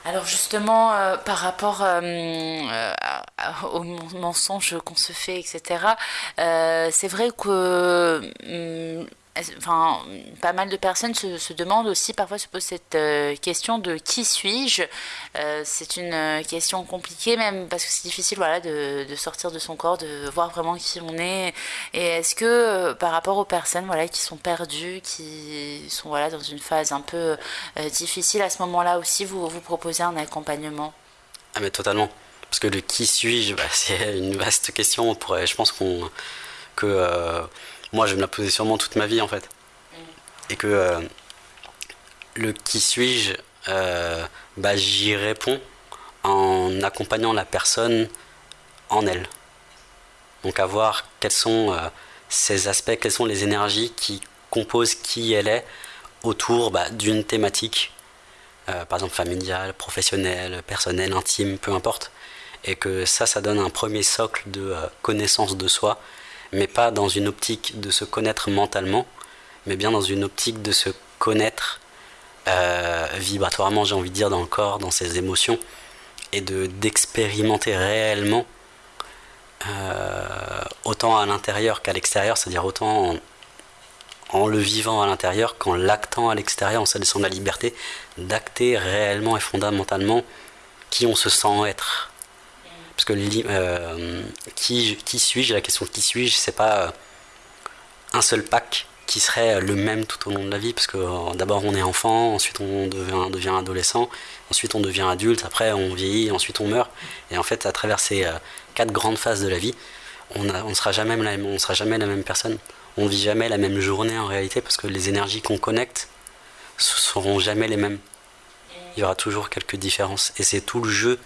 A: Alors justement, euh, par rapport aux mensonges qu'on se fait, etc., c'est vrai que hum, enfin, pas mal de personnes se, demandent aussi, parfois se posent cette euh, question de qui suis-je? Euh, C'est une euh, question compliquée même parce que c'est difficile voilà, de, sortir de son corps, de voir vraiment qui on est. Et est-ce que par rapport aux personnes voilà, qui sont perdues, qui sont voilà, dans une phase un peu difficile, à ce moment-là aussi, vous, vous proposez un accompagnement?
B: Ah mais totalement. Parce que le qui suis-je, bah, c'est une vaste question. Je pense qu'on que moi je vais me la poser sûrement toute ma vie en fait. Et que euh, le qui suis-je, euh, bah, j'y réponds en accompagnant la personne en elle. Donc à voir quels sont ces euh, aspects, quelles sont les énergies qui composent qui elle est autour bah, d'une thématique, par exemple familiale, professionnelle, personnelle, intime, peu importe. Et que ça, ça donne un premier socle de connaissance de soi mais pas dans une optique de se connaître mentalement, mais bien dans une optique de se connaître euh, vibratoirement, j'ai envie de dire, dans le corps, dans ses émotions, et de d'expérimenter réellement, euh, autant à l'intérieur qu'à l'extérieur, c'est-à-dire autant en, le vivant à l'intérieur qu'en l'actant à l'extérieur, en se laissant la liberté d'acter réellement et fondamentalement qui on se sent être parce que euh, qui, suis-je La question qui suis-je, c'est pas euh, un seul pack qui serait le même tout au long de la vie, parce que euh, d'abord on est enfant, ensuite on devient, adolescent, ensuite on devient adulte, après on vieillit, ensuite on meurt. Et en fait, à travers ces quatre grandes phases de la vie, on ne sera, jamais la même, personne. On vit jamais la même journée en réalité, parce que les énergies qu'on connecte ne seront jamais les mêmes. Il y aura toujours quelques différences. Et c'est tout le jeu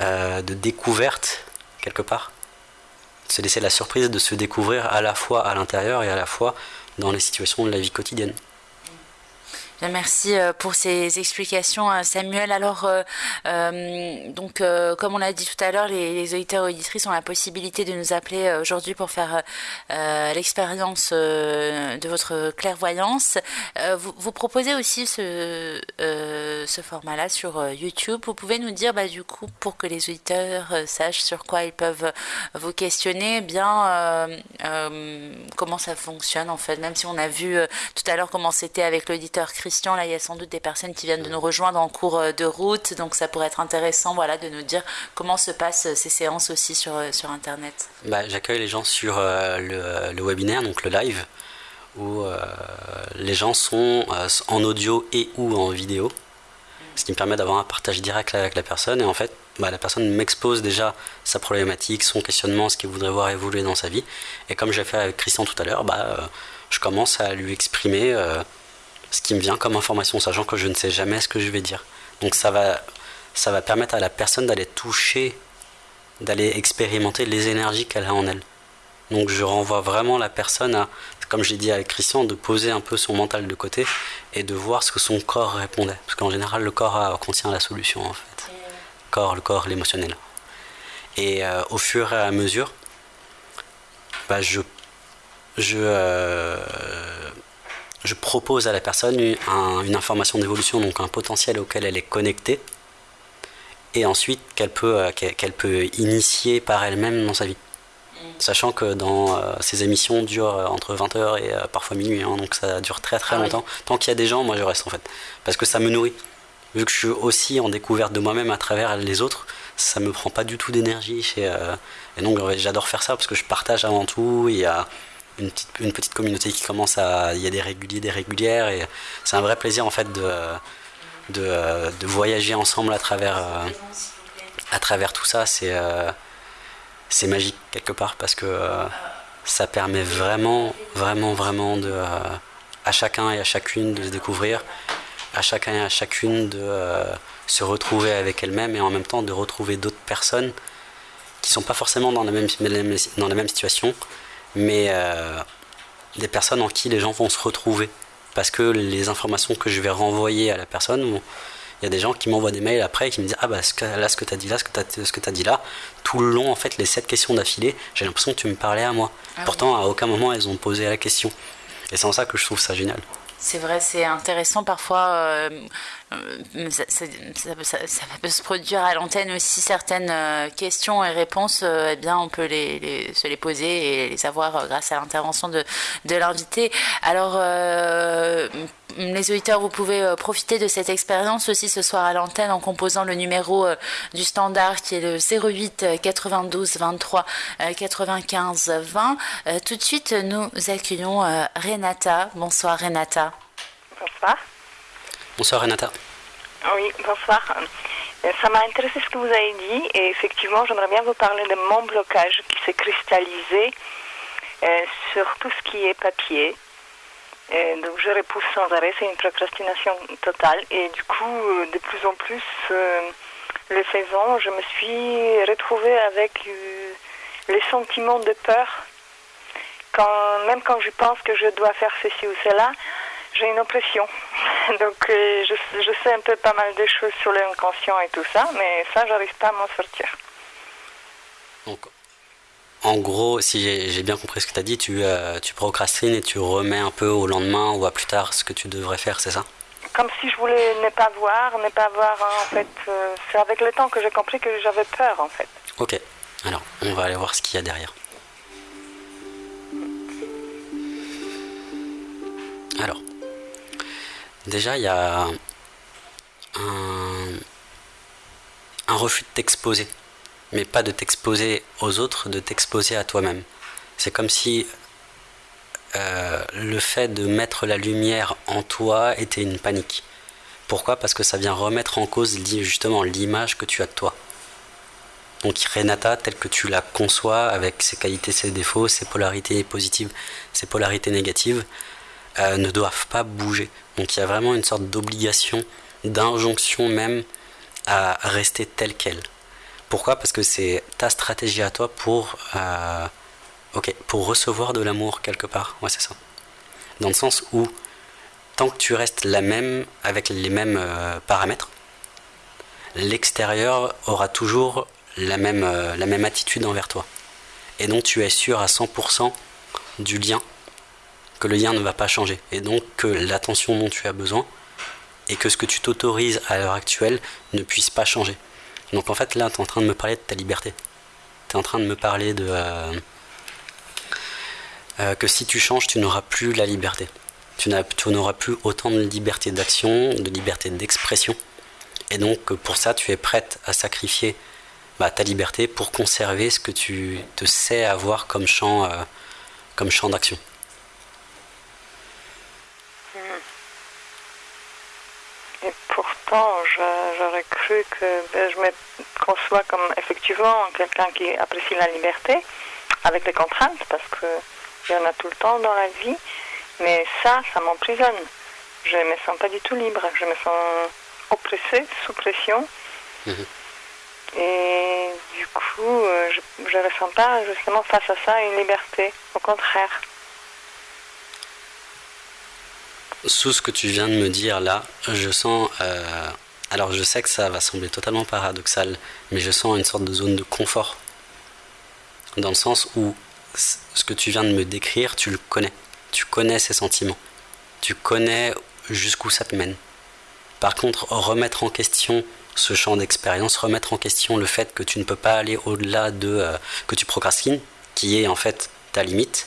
B: euh, de découverte, quelque part. Se laisser la surprise de se découvrir à la fois à l'intérieur et à la fois dans les situations de la vie quotidienne.
A: Merci euh, pour ces explications, euh, Samuel. Alors, euh, donc, comme on l'a dit tout à l'heure, les, auditeurs et auditrices ont la possibilité de nous appeler aujourd'hui pour faire l'expérience de votre clairvoyance. Vous, proposez aussi ce, ce format-là sur YouTube. Vous pouvez nous dire, bah, du coup, pour que les auditeurs sachent sur quoi ils peuvent vous questionner, eh bien comment ça fonctionne en fait, même si on a vu tout à l'heure comment c'était avec l'auditeur Christian, là il y a sans doute des personnes qui viennent de nous rejoindre en cours euh, de route, donc ça pourrait être intéressant voilà, de nous dire comment se passent euh, ces séances aussi sur, euh, sur Internet.
B: Bah, J'accueille les gens sur le, webinaire, donc le live, où les gens sont en audio et ou en vidéo, ce qui me permet d'avoir un partage direct avec la personne, et en fait bah, la personne m'expose déjà sa problématique, son questionnement, ce qu'il voudrait voir évoluer dans sa vie, et comme j'ai fait avec Christian tout à l'heure, bah, je commence à lui exprimer ce qui me vient comme information, sachant que je ne sais jamais ce que je vais dire. Donc ça va, ça va permettre à la personne d'aller toucher, d'aller expérimenter les énergies qu'elle a en elle. Donc je renvoie vraiment la personne à, comme j'ai dit avec Christian, de poser un peu son mental de côté et de voir ce que son corps répondait. Parce qu'en général, le corps contient la solution en fait. Corps, le corps, l'émotionnel. Et euh, au fur et à mesure, bah, je, je, euh, je propose à la personne une, information d'évolution, donc un potentiel auquel elle est connectée, et ensuite qu'elle peut, euh, qu'elle peut initier par elle-même dans sa vie. Sachant que dans euh, ces émissions durent euh, entre 20h et parfois minuit, hein, donc ça dure très très ah longtemps. Tant qu'il y a des gens, moi je reste en fait. Parce que ça me nourrit. Vu que je suis aussi en découverte de moi-même à travers les autres, ça me prend pas du tout d'énergie. et donc j'adore faire ça parce que je partage avant tout. Il y a, une petite, communauté qui commence à. Il y a des réguliers, des régulières, et c'est un vrai plaisir en fait de, voyager ensemble à travers, euh, tout ça. C'est euh, c'est magique quelque part parce que euh, ça permet vraiment, vraiment, vraiment à chacun et à chacune de se découvrir, à chacun et à chacune de se retrouver avec elle-même et en même temps de retrouver d'autres personnes qui sont pas forcément dans la même situation, mais euh, des personnes en qui les gens vont se retrouver. Parce que les informations que je vais renvoyer à la personne, il y a des gens qui m'envoient des mails après et qui me disent Ah bah là, ce que tu as dit là, ce que tu as, dit là, tout le long, en fait, les sept questions d'affilée, j'ai l'impression que tu me parlais à moi. Ah Pourtant, à aucun moment, elles ont posé la question. Et c'est en ça que je trouve ça génial.
A: C'est vrai, c'est intéressant parfois. Euh, euh, ça, peut se produire à l'antenne aussi certaines euh, questions et réponses. eh bien, on peut les, se les poser et les avoir grâce à l'intervention de, de l'invité. Alors, les auditeurs, vous pouvez profiter de cette expérience aussi ce soir à l'antenne en composant le numéro du standard qui est le 08 92 23 95 20. tout de suite, nous accueillons Renata. Bonsoir Renata.
D: Bonsoir.
B: Bonsoir Renata.
D: Oui, bonsoir. Euh, ça m'a intéressé ce que vous avez dit et effectivement j'aimerais bien vous parler de mon blocage qui s'est cristallisé euh, sur tout ce qui est papier. Euh, donc je repousse sans arrêt, c'est une procrastination totale et du coup de plus en plus le faisant, je me suis retrouvée avec les sentiments de peur. Même quand je pense que je dois faire ceci ou cela, j'ai une oppression. Donc euh, je, sais un peu pas mal de choses sur l'inconscient et tout ça, mais ça, j'arrive pas à m'en sortir.
B: Donc, en gros, si j'ai bien compris ce que tu as dit, tu, euh, tu procrastines et tu remets un peu au lendemain ou à plus tard ce que tu devrais faire, c'est ça?
D: Comme si je voulais ne pas voir, ne pas voir, en fait. Euh, c'est avec le temps que j'ai compris que j'avais peur, en fait.
B: Ok, alors on va aller voir ce qu'il y a derrière. Alors, Déjà, il y a un, refus de t'exposer. Mais pas de t'exposer aux autres, de t'exposer à toi-même. C'est comme si euh, le fait de mettre la lumière en toi était une panique. Pourquoi? Parce que ça vient remettre en cause justement l'image que tu as de toi. Donc Renata, telle que tu la conçois, avec ses qualités, ses défauts, ses polarités positives, ses polarités négatives, euh, ne doivent pas bouger. Donc il y a vraiment une sorte d'obligation, d'injonction même à rester telle qu'elle. Pourquoi? Parce que c'est ta stratégie à toi pour, euh, pour recevoir de l'amour quelque part. Ouais, c'est ça. Dans le sens où, tant que tu restes la même, avec les mêmes euh, paramètres, l'extérieur aura toujours la même, la même attitude envers toi. Et donc tu es sûr à 100% du lien que le lien ne va pas changer. Et donc que l'attention dont tu as besoin et que ce que tu t'autorises à l'heure actuelle ne puisse pas changer. Donc en fait là, tu es en train de me parler de ta liberté. Tu es en train de me parler de... Euh, euh, que si tu changes, tu n'auras plus la liberté. Tu n'auras plus autant de liberté d'action, de liberté d'expression. Et donc pour ça, tu es prête à sacrifier bah, ta liberté pour conserver ce que tu te sais avoir comme champ, euh, comme champ d'action.
D: J'aurais cru que ben, je me conçois comme effectivement quelqu'un qui apprécie la liberté, avec les contraintes, parce qu'il y en a tout le temps dans la vie, mais ça, ça m'emprisonne. Je ne me sens pas du tout libre, je me sens oppressée, sous pression. Mhm. Et du coup, euh, je ne ressens pas justement face à ça une liberté, au contraire.
B: Sous ce que tu viens de me dire là, je sens. Euh, alors je sais que ça va sembler totalement paradoxal, mais je sens une sorte de zone de confort. Dans le sens où ce que tu viens de me décrire, tu le connais. Tu connais ces sentiments. Tu connais jusqu'où ça te mène. Par contre, remettre en question ce champ d'expérience, remettre en question le fait que tu ne peux pas aller au-delà de euh, que tu procrastines, qui est en fait ta limite,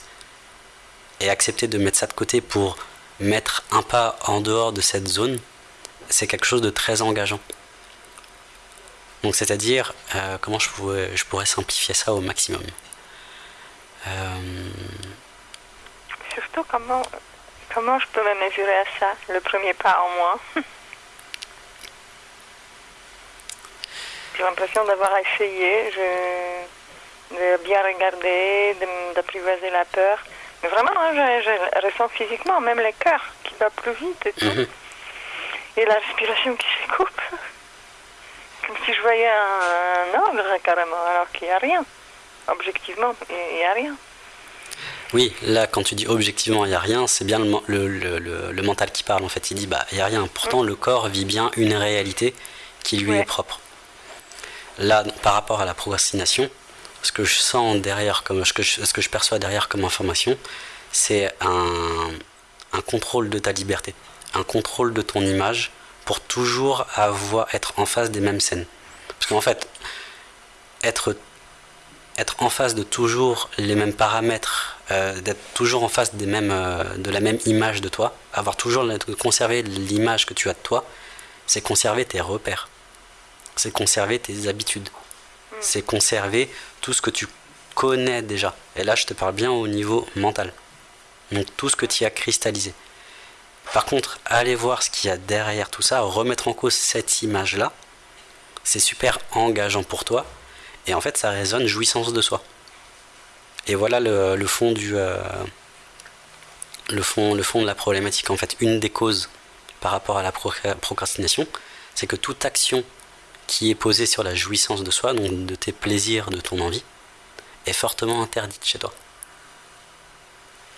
B: et accepter de mettre ça de côté pour mettre un pas en dehors de cette zone, c'est quelque chose de très engageant. Donc c'est-à-dire, euh, comment je pourrais, je pourrais simplifier ça au maximum? Euh,
D: Surtout, comment, comment je me mesurer à ça, le premier pas en moi? J'ai l'impression d'avoir essayé, de bien regarder, d'apprivoiser la peur. Vraiment, hein, je, ressens physiquement même le cœur qui va plus vite et tout. Mhm. Et la respiration qui se coupe. Comme si je voyais un, ogre carrément, alors qu'il n'y a rien. Objectivement, il n'y a rien.
B: Oui, là, quand tu dis objectivement, il n'y a rien, c'est bien le, le, le, mental qui parle. En fait, il dit, bah, il n'y a rien. Pourtant, le corps vit bien une réalité qui lui est propre. Là, par rapport à la procrastination, ce que je sens derrière, comme, ce, que je, ce que je perçois derrière comme information, c'est un, un contrôle de ta liberté, un contrôle de ton image pour toujours avoir, être en face des mêmes scènes. Parce qu'en fait, être, être en face de toujours les mêmes paramètres, euh, d'être toujours en face des mêmes, euh, de la même image de toi, avoir toujours conserver l'image que tu as de toi, c'est conserver tes repères, c'est conserver tes habitudes, c'est conserver tout ce que tu connais déjà. Et là, je te parle bien au niveau mental. Donc tout ce que tu as cristallisé. Par contre, aller voir ce qu'il y a derrière tout ça, remettre en cause cette image-là, c'est super engageant pour toi. Et en fait, ça résonne jouissance de soi. Et voilà le, fond du euh, le fond le fond de la problématique. En fait, une des causes par rapport à la procrastination, c'est que toute action qui est posée sur la jouissance de soi, donc de tes plaisirs, de ton envie, est fortement interdite chez toi.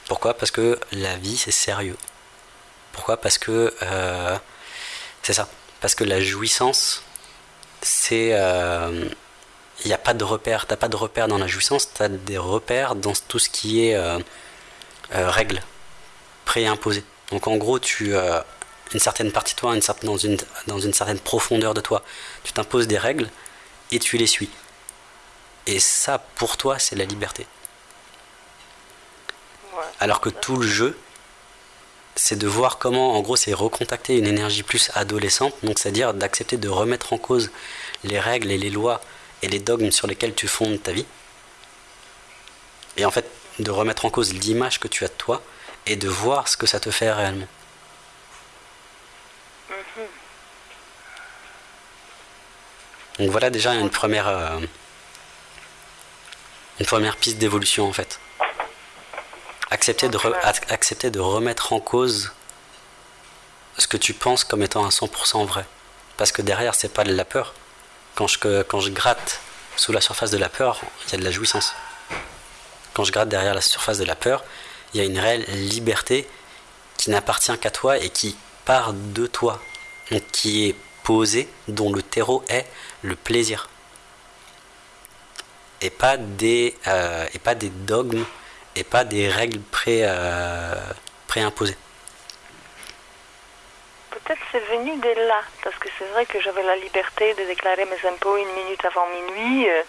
B: Pourquoi? Parce que la vie, c'est sérieux. Pourquoi? Parce que euh, c'est ça. Parce que la jouissance, c'est. Il euh, n'y a pas de repère. Tu pas de repère dans la jouissance, tu as des repères dans tout ce qui est euh, règles préimposées. Donc en gros, tu une certaine partie de toi, une certaine, dans, une, dans une certaine profondeur de toi, tu t'imposes des règles et tu les suis. Et ça, pour toi, c'est la liberté. Alors que tout le jeu, c'est de voir comment, en gros, c'est recontacter une énergie plus adolescente, donc c'est-à-dire d'accepter de remettre en cause les règles et les lois et les dogmes sur lesquels tu fondes ta vie. Et en fait, de remettre en cause l'image que tu as de toi et de voir ce que ça te fait réellement. Donc voilà déjà une première, euh, une première piste d'évolution en fait accepter de, accepter de remettre en cause ce que tu penses comme étant à 100% vrai. Parce que derrière, c'est pas de la peur. Quand je, quand je gratte sous la surface de la peur, il y a de la jouissance. Quand je gratte derrière la surface de la peur, il y a une réelle liberté qui n'appartient qu'à toi et qui part de toi. Donc qui est posée, dont le terreau est le plaisir. Et pas des, euh, et pas des dogmes et pas des règles pré, euh, préimposées.
D: Peut-être c'est venu de là, parce que c'est vrai que j'avais la liberté de déclarer mes impôts une minute avant minuit, euh,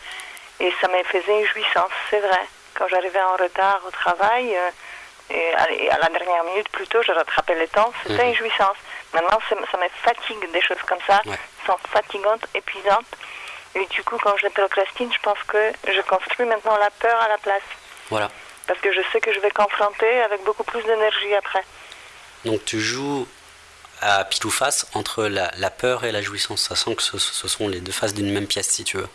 D: et ça me faisait une jouissance, c'est vrai. Quand j'arrivais en retard au travail, et à, la dernière minute plutôt, je rattrapais le temps, c'était mhm. une jouissance. Maintenant, ça me fatigue des choses comme ça, sont fatigantes, épuisantes. Et du coup, quand je procrastine, je pense que je construis maintenant la peur à la place.
B: Voilà
D: parce que je sais que je vais confronter avec beaucoup plus d'énergie après.
B: Donc tu joues à pile ou face entre la, peur et la jouissance, sent que ce, sont les deux faces d'une même pièce si tu veux.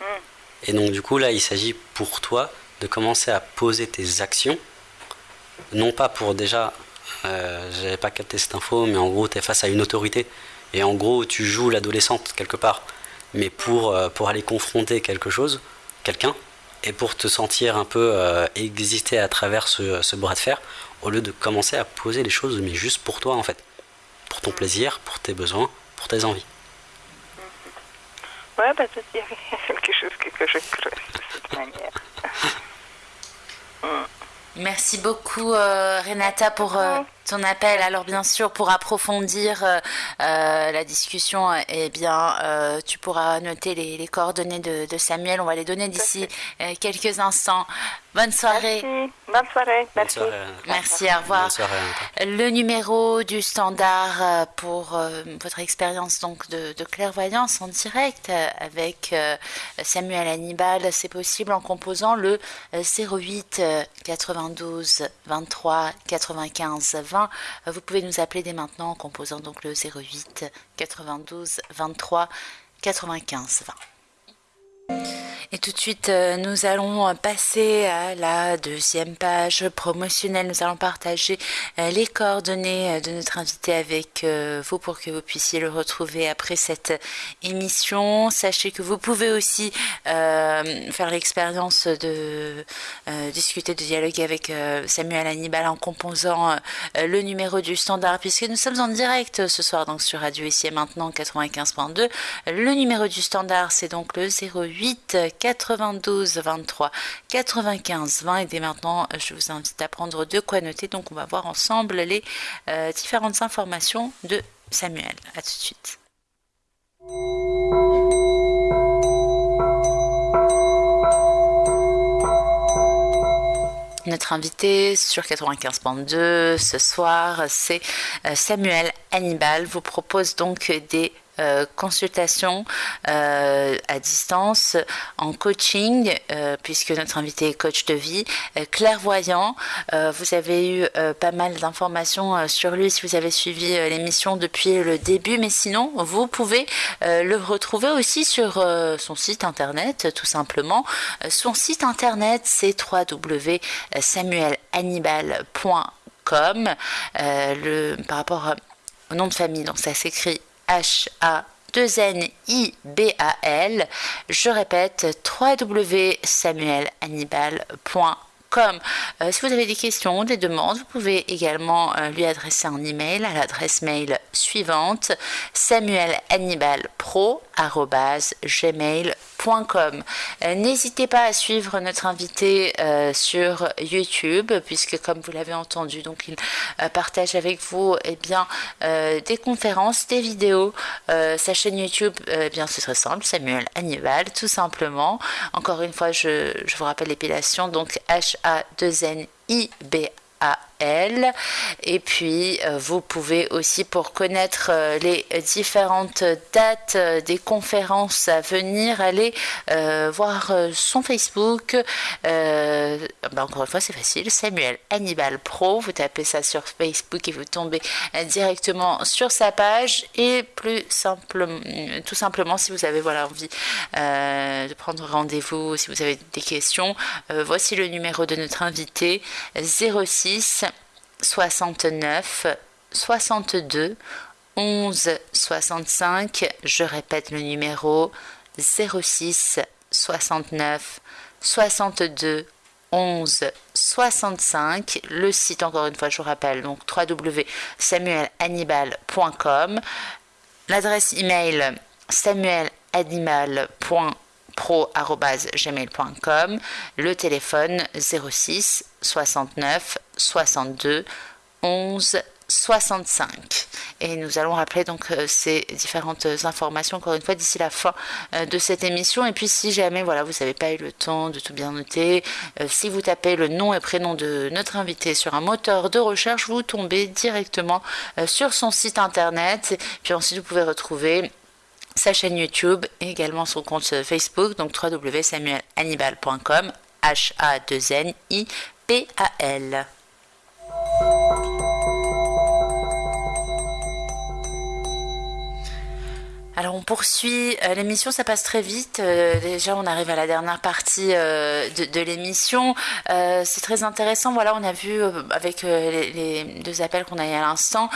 B: Hmm. Et donc du coup là il s'agit pour toi de commencer à poser tes actions, non pas pour déjà, euh, j'avais pas capté cette info, mais en gros tu es face à une autorité, et en gros tu joues l'adolescente quelque part, mais pour, euh, pour aller confronter quelque chose, quelqu'un, et pour te sentir un peu euh, exister à travers ce, bras de fer, au lieu de commencer à poser les choses, mais juste pour toi en fait, pour ton plaisir, pour tes besoins, pour tes envies.
D: Ouais, bah, il y a quelque chose que, je creuse de cette manière.
A: Merci beaucoup euh, Renata pour euh, ton appel. Alors bien sûr, pour approfondir euh, la discussion, eh bien, tu pourras noter les, coordonnées de, de, Samuel. On va les donner d'ici quelques instants. Bonne soirée.
D: Merci. Bonne soirée.
B: Merci.
A: Merci, au revoir. Le numéro du standard euh, pour euh, votre expérience donc de, clairvoyance en direct euh, avec Samuel Hannibal, c'est possible en composant le 08 92 23 95 20. Vous pouvez nous appeler dès maintenant en composant donc le 08 92 23 95 20. Et tout de suite, euh, nous allons passer à la deuxième page promotionnelle. Nous allons partager euh, les coordonnées euh, de notre invité avec vous pour que vous puissiez le retrouver après cette émission. Sachez que vous pouvez aussi faire l'expérience de discuter, de dialoguer avec Samuel Hannibal en composant le numéro du standard, puisque nous sommes en direct ce soir donc sur Radio ici et maintenant 95.2. Le numéro du standard, c'est donc le 08 92 23 95 20. Et dès maintenant, je vous invite à prendre de quoi noter. Donc, on va voir ensemble les différentes informations de Samuel. À tout de suite. Notre invité sur 95.2 ce soir, c'est euh, Samuel Hannibal. Vous propose donc des euh, consultation euh, à distance en coaching, euh, puisque notre invité est coach de vie, clairvoyant. vous avez eu pas mal d'informations sur lui si vous avez suivi l'émission depuis le début, mais sinon, vous pouvez le retrouver aussi sur son site internet, tout simplement. Son site internet, c'est www.samuelhannibal.com. le, par rapport au nom de famille, donc ça s'écrit H-A 2 N I B A L. Je répète www.samuelhannibal.com. Euh, si vous avez des questions, des demandes, vous pouvez également euh, lui adresser un email à l'adresse mail suivante samuelhannibalpro@gmail.com euh, n'hésitez pas à suivre notre invité sur YouTube, puisque comme vous l'avez entendu, donc il partage avec vous eh bien, des conférences, des vidéos. sa chaîne YouTube, eh bien, ce serait simple, Samuel Hannibal, tout simplement. Encore une fois, je, je vous rappelle l'épilation, donc H-A-2-N-I-B-A elle. Et puis, euh, vous pouvez aussi, pour connaître euh, les différentes dates euh, des conférences à venir, aller voir son Facebook. Ben, encore une fois, c'est facile. Samuel Hannibal Pro. Vous tapez ça sur Facebook et vous tombez directement sur sa page. Et plus simplement, tout simplement, si vous avez voilà, envie de prendre rendez-vous, si vous avez des questions, voici le numéro de notre invité 06 69 62 11 65. Je répète le numéro 06 69 62 11 65. Le site, encore une fois, je vous rappelle, donc www.samuelhannibal.com. L'adresse email samuelhannibal.pro.gmail.com. Le téléphone 06 69 62 11 65. Et nous allons rappeler donc euh, ces différentes informations encore une fois d'ici la fin euh, de cette émission. Et puis si jamais voilà vous n'avez pas eu le temps de tout bien noter, euh, si vous tapez le nom et prénom de notre invité sur un moteur de recherche, vous tombez directement sur son site internet. Puis ensuite vous pouvez retrouver sa chaîne YouTube et également son compte Facebook, donc www.samuelhannibal.com, H-A-2-N-I P-A-L. Alors on poursuit euh, l'émission, ça passe très vite. Euh, déjà on arrive à la dernière partie euh, de, l'émission. c'est très intéressant. Voilà, on a vu avec les, deux appels qu'on a eu à l'instant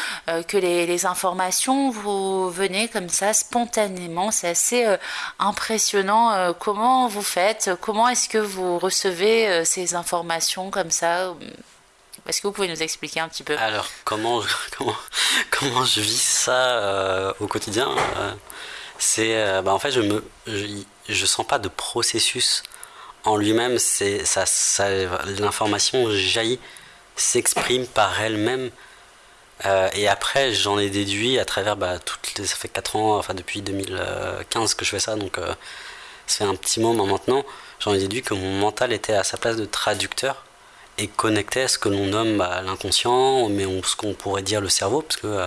A: que les, informations vous venez comme ça spontanément. C'est assez impressionnant. comment vous faites Comment est-ce que vous recevez ces informations comme ça est-ce que vous pouvez nous expliquer un petit peu
B: Alors, comment, comment, comment je vis ça au quotidien c'est euh, bah, en fait je me je, sens pas de processus en lui-même ça, ça l'information jaillit s'exprime par elle-même euh, et après j'en ai déduit à travers bah, toutes ça fait 4 ans enfin depuis 2015 que je fais ça donc euh, ça fait un petit moment maintenant j'en ai déduit que mon mental était à sa place de traducteur et connectait à ce que l'on nomme bah, l'inconscient mais ce qu'on pourrait dire le cerveau parce que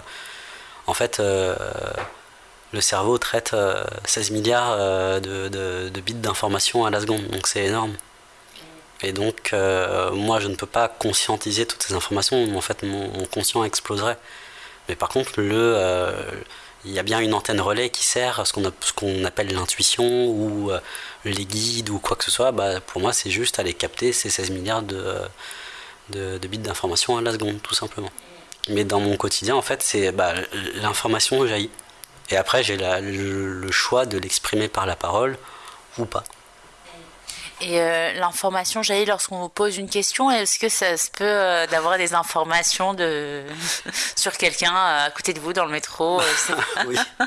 B: en fait le cerveau traite 16 euh, milliards euh, de, bits d'informations à la seconde, donc c'est énorme. Et donc, euh, moi, je ne peux pas conscientiser toutes ces informations. En fait, mon, conscient exploserait. Mais par contre, le, il y a bien une antenne relais qui sert à ce qu'on appelle l'intuition ou les guides ou quoi que ce soit. Bah, pour moi, c'est juste aller capter ces 16 milliards de, bits d'informations à la seconde, tout simplement. Mais dans mon quotidien, en fait, c'est bah, l'information jaillit. Et après, j'ai le choix de l'exprimer par la parole ou pas.
A: Et euh, l'information jaillit lorsqu'on vous pose une question. Est-ce que ça se peut euh, d'avoir des informations de... sur quelqu'un à côté de vous dans le métro
B: Oui.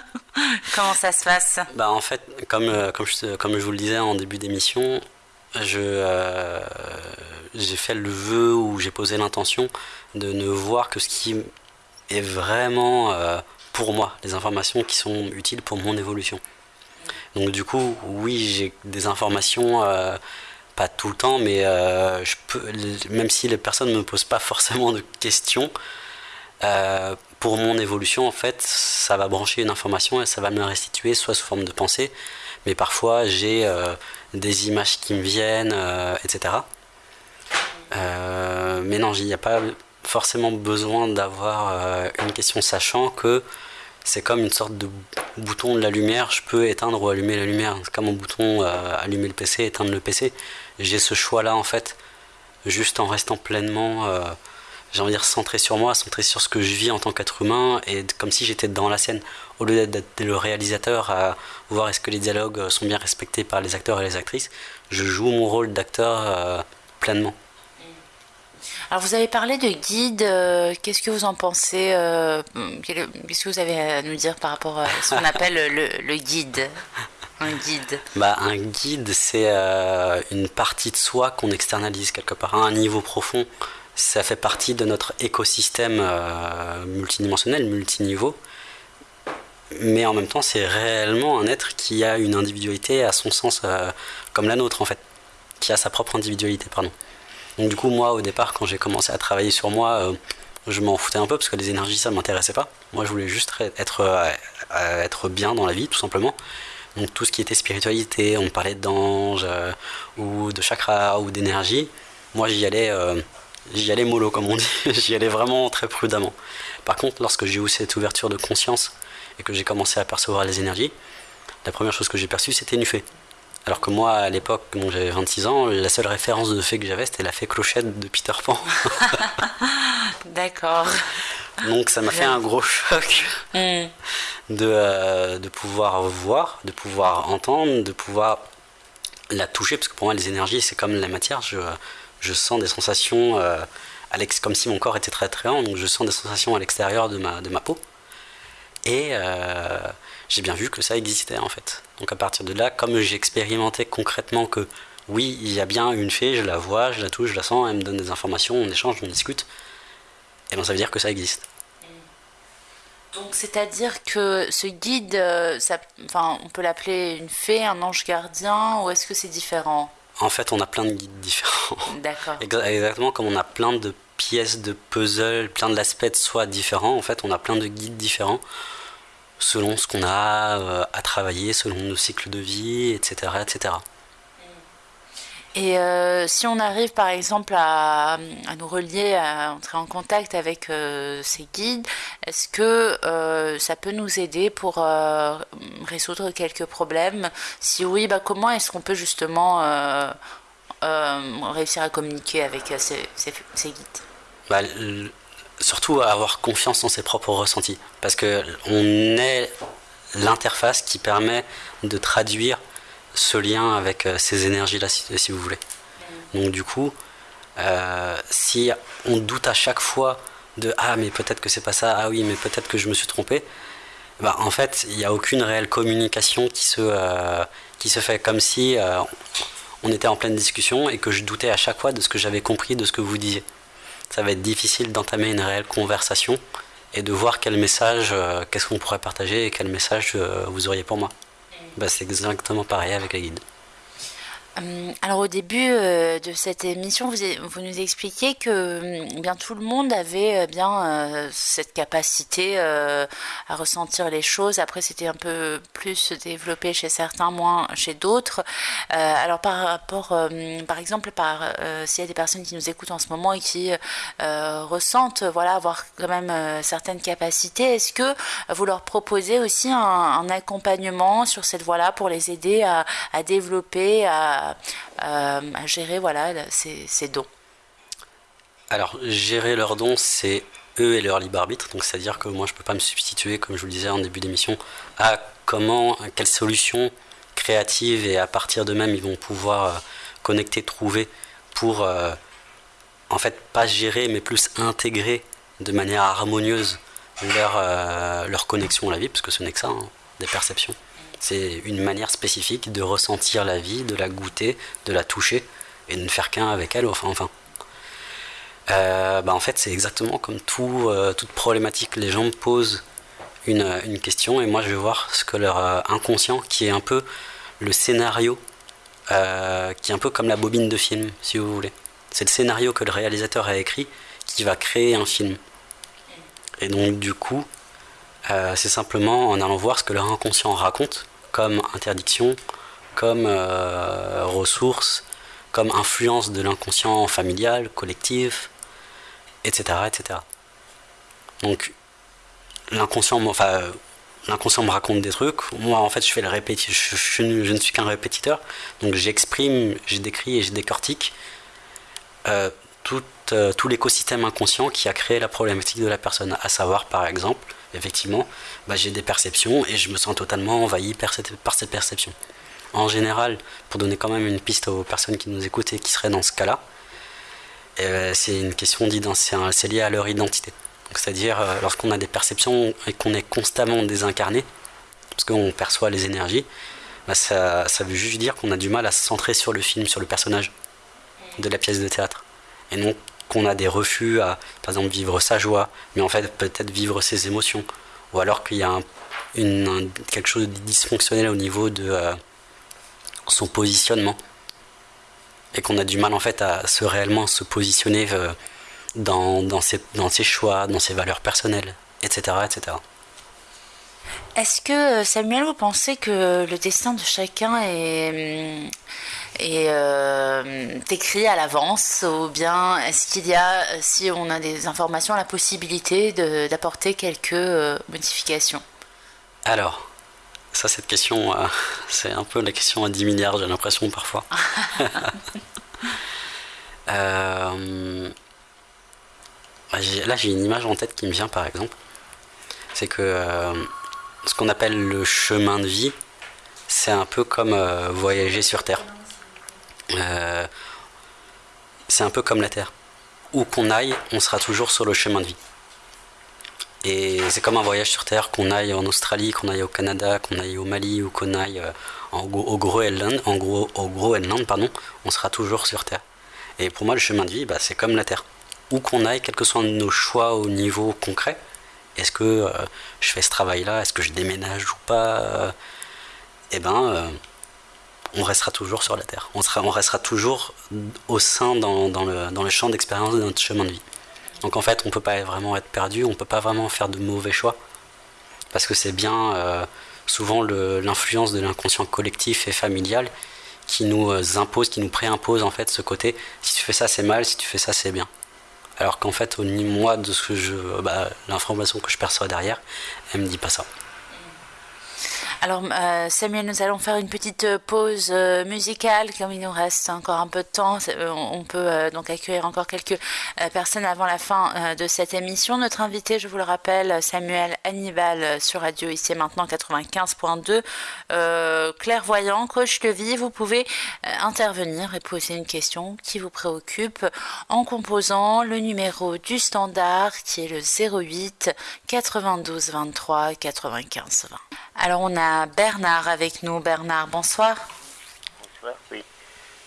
A: Comment ça se passe?
B: Bah, En fait, comme, euh, comme, je, comme je vous le disais en début d'émission, je, euh, j'ai fait le vœu ou j'ai posé l'intention de ne voir que ce qui est vraiment euh, pour moi, les informations qui sont utiles pour mon évolution. Donc du coup, oui, j'ai des informations, pas tout le temps, mais peux, même si les personnes ne me posent pas forcément de questions, pour mon évolution, en fait, ça va brancher une information et ça va me restituer soit sous forme de pensée, mais parfois j'ai euh, des images qui me viennent, euh, etc. Euh, mais non, il n'y a pas forcément besoin d'avoir une question, sachant que c'est comme une sorte de bouton de la lumière, je peux éteindre ou allumer la lumière. C'est comme un bouton allumer le PC, éteindre le PC. J'ai ce choix-là en fait, juste en restant pleinement j'ai envie de dire, centré sur moi, centré sur ce que je vis en tant qu'être humain, et comme si j'étais dans la scène, au lieu d'être le réalisateur à voir est-ce que les dialogues sont bien respectés par les acteurs et les actrices, je joue mon rôle d'acteur euh, pleinement.
A: Alors vous avez parlé de guide, euh, qu'est-ce que vous en pensez euh, Qu'est-ce que vous avez à nous dire par rapport à ce qu'on appelle le, guide un guide?
B: Bah, Un guide, c'est une partie de soi qu'on externalise quelque part à un niveau profond ça fait partie de notre écosystème euh, multidimensionnel, multiniveau. Mais en même temps, c'est réellement un être qui a une individualité à son sens euh, comme la nôtre en fait, qui a sa propre individualité, pardon. Donc du coup, moi, au départ, quand j'ai commencé à travailler sur moi, euh, je m'en foutais un peu parce que les énergies, ça m'intéressait pas. Moi, je voulais juste être, être bien dans la vie, tout simplement. Donc tout ce qui était spiritualité, on parlait d'anges ou de chakras ou d'énergie. Moi, j'y allais j'y allais mollo comme on dit, j'y allais vraiment très prudemment. Par contre, lorsque j'ai eu cette ouverture de conscience et que j'ai commencé à percevoir les énergies, la première chose que j'ai perçue c'était une fée. Alors que moi, à l'époque, dont j'avais 26 ans, la seule référence de fée que j'avais, c'était la fée clochette de Peter Pan.
A: D'accord.
B: Donc ça m'a fait un gros choc hmm. de, euh, de pouvoir voir, de pouvoir entendre, de pouvoir la toucher, parce que pour moi, les énergies, c'est comme la matière. Je, je sens des sensations, euh, comme si mon corps était très très lent, donc je sens des sensations à l'extérieur de ma, de ma peau. Et euh, j'ai bien vu que ça existait en fait. Donc à partir de là, comme j'ai expérimenté concrètement que oui, il y a bien une fée, je la vois, je la touche, je la sens, elle me donne des informations, on échange, on discute, et bien ça veut dire que ça existe.
A: Donc c'est-à-dire que ce guide, euh, ça, enfin, on peut l'appeler une fée, un ange gardien, ou est-ce que c'est différent?
B: En fait, on a plein de guides différents.
A: D'accord.
B: Exactement comme on a plein de pièces de puzzle, plein de l'aspect de soi différents, en fait, on a plein de guides différents selon ce qu'on a euh, à travailler, selon nos cycles de vie, etc. etc.
A: Et euh, si on arrive par exemple à, nous relier, à entrer en contact avec euh, ces guides, est-ce que euh, ça peut nous aider pour résoudre quelques problèmes? Si oui, bah, comment est-ce qu'on peut justement réussir à communiquer avec ces, ces, guides?
B: Bah, Surtout avoir confiance en ses propres ressentis, parce qu'on est l'interface qui permet de traduire ce lien avec euh, ces énergies-là, si, vous voulez. Donc du coup, euh, si on doute à chaque fois de ah mais peut-être que c'est pas ça, ah oui mais peut-être que je me suis trompé, bah, en fait il n'y a aucune réelle communication qui se, euh, qui se fait comme si on était en pleine discussion et que je doutais à chaque fois de ce que j'avais compris de ce que vous disiez. Ça va être difficile d'entamer une réelle conversation et de voir quel message, qu'est-ce qu'on pourrait partager et quel message vous auriez pour moi. Bah, c'est exactement pareil avec la guide.
A: Euh, alors au début euh, de cette émission, vous, nous expliquiez que euh, bien tout le monde avait bien cette capacité à ressentir les choses. Après, c'était un peu plus développé chez certains, moins chez d'autres. alors par rapport, par exemple, par s'il y a des personnes qui nous écoutent en ce moment et qui ressentent, voilà, avoir quand même certaines capacités, est-ce que vous leur proposez aussi un, accompagnement sur cette voie-là pour les aider à, à développer, à à, gérer voilà, ces, dons
B: Alors, gérer leurs dons, c'est eux et leur libre arbitre. Donc, c'est-à-dire que moi, je ne peux pas me substituer, comme je vous le disais en début d'émission, à comment, quelles solutions créatives et à partir d'eux-mêmes ils vont pouvoir euh, connecter, trouver pour, euh, en fait, pas gérer, mais plus intégrer de manière harmonieuse leur, euh, leur connexion à la vie, parce que ce n'est que ça. Hein. des perceptions. C'est une manière spécifique de ressentir la vie, de la goûter, de la toucher et de ne faire qu'un avec elle, enfin. enfin. Euh, bah en fait, c'est exactement comme tout, euh, toute problématique. Les gens me posent une, une, question et moi je vais voir ce que leur euh, inconscient, qui est un peu le scénario, qui est un peu comme la bobine de film, si vous voulez. C'est le scénario que le réalisateur a écrit qui va créer un film. Et donc, du coup, c'est simplement en allant voir ce que leur inconscient raconte comme interdiction, comme ressources, comme influence de l'inconscient familial, collectif, etc. etc. Donc l'inconscient, enfin, l'inconscient me raconte des trucs. Moi, en fait, je fais le je, ne suis qu'un répétiteur. Donc j'exprime, j'ai décrit et je décortique euh, euh, tout l'écosystème inconscient qui a créé la problématique de la personne. À savoir, par exemple, effectivement, bah, j'ai des perceptions et je me sens totalement envahi par cette, perception. En général, pour donner quand même une piste aux personnes qui nous écoutent et qui seraient dans ce cas-là, euh, c'est une question c'est lié à leur identité. C'est-à-dire euh, lorsqu'on a des perceptions et qu'on est constamment désincarné, parce qu'on perçoit les énergies, bah, ça, veut juste dire qu'on a du mal à se centrer sur le film, sur le personnage de la pièce de théâtre. Et non qu'on a des refus à, par exemple, vivre sa joie, mais en fait peut-être vivre ses émotions. Ou alors qu'il y a une, quelque chose de dysfonctionnel au niveau de euh, son positionnement et qu'on a du mal en fait à se réellement se positionner euh, dans, dans, ses, dans ses choix, dans ses valeurs personnelles, etc. etc.
A: Est-ce que, euh, Samuel, vous pensez que le destin de chacun est, est euh, écrit à l'avance Ou bien est-ce qu'il y a, si on a des informations, la possibilité d'apporter quelques modifications?
B: Alors, ça, cette question, euh, c'est un peu la question à 10 milliards, j'ai l'impression parfois. Euh, là, j'ai une image en tête qui me vient, par exemple. C'est que euh, ce qu'on appelle le chemin de vie, c'est un peu comme voyager sur Terre. C'est un peu comme la Terre. Où qu'on aille, on sera toujours sur le chemin de vie. Et c'est comme un voyage sur Terre, qu'on aille en Australie, qu'on aille au Canada, qu'on aille au Mali ou qu'on aille euh, au Groenland, en gros, au Groenland, pardon, on sera toujours sur Terre. Et pour moi, le chemin de vie, bah, c'est comme la Terre. Où qu'on aille, quels que soient nos choix au niveau concret, est-ce que euh, je fais ce travail-là, est-ce que je déménage ou pas, euh, eh ben, on restera toujours sur la Terre. On, sera, on restera toujours au sein dans, le, dans le champ d'expérience de notre chemin de vie. Donc en fait, on ne peut pas vraiment être perdu, on ne peut pas vraiment faire de mauvais choix. Parce que c'est bien euh, souvent l'influence de l'inconscient collectif et familial qui nous euh, impose, qui nous préimpose en fait ce côté si tu fais ça c'est mal, si tu fais ça c'est bien. Alors qu'en fait, au moi, de ce que je, bah, l'information que je perçois derrière, elle me dit pas ça.
A: Alors euh, Samuel, nous allons faire une petite euh, pause euh, musicale, comme il nous reste encore un peu de temps. On peut donc accueillir encore quelques personnes avant la fin de cette émission. Notre invité, je vous le rappelle, Samuel Hannibal sur Radio ici et maintenant 95.2, clairvoyant, coach de vie. Vous pouvez intervenir et poser une question qui vous préoccupe en composant le numéro du standard qui est le 08 92 23 95 20. Alors on a Bernard avec nous. Bernard, bonsoir.
E: Bonsoir, oui.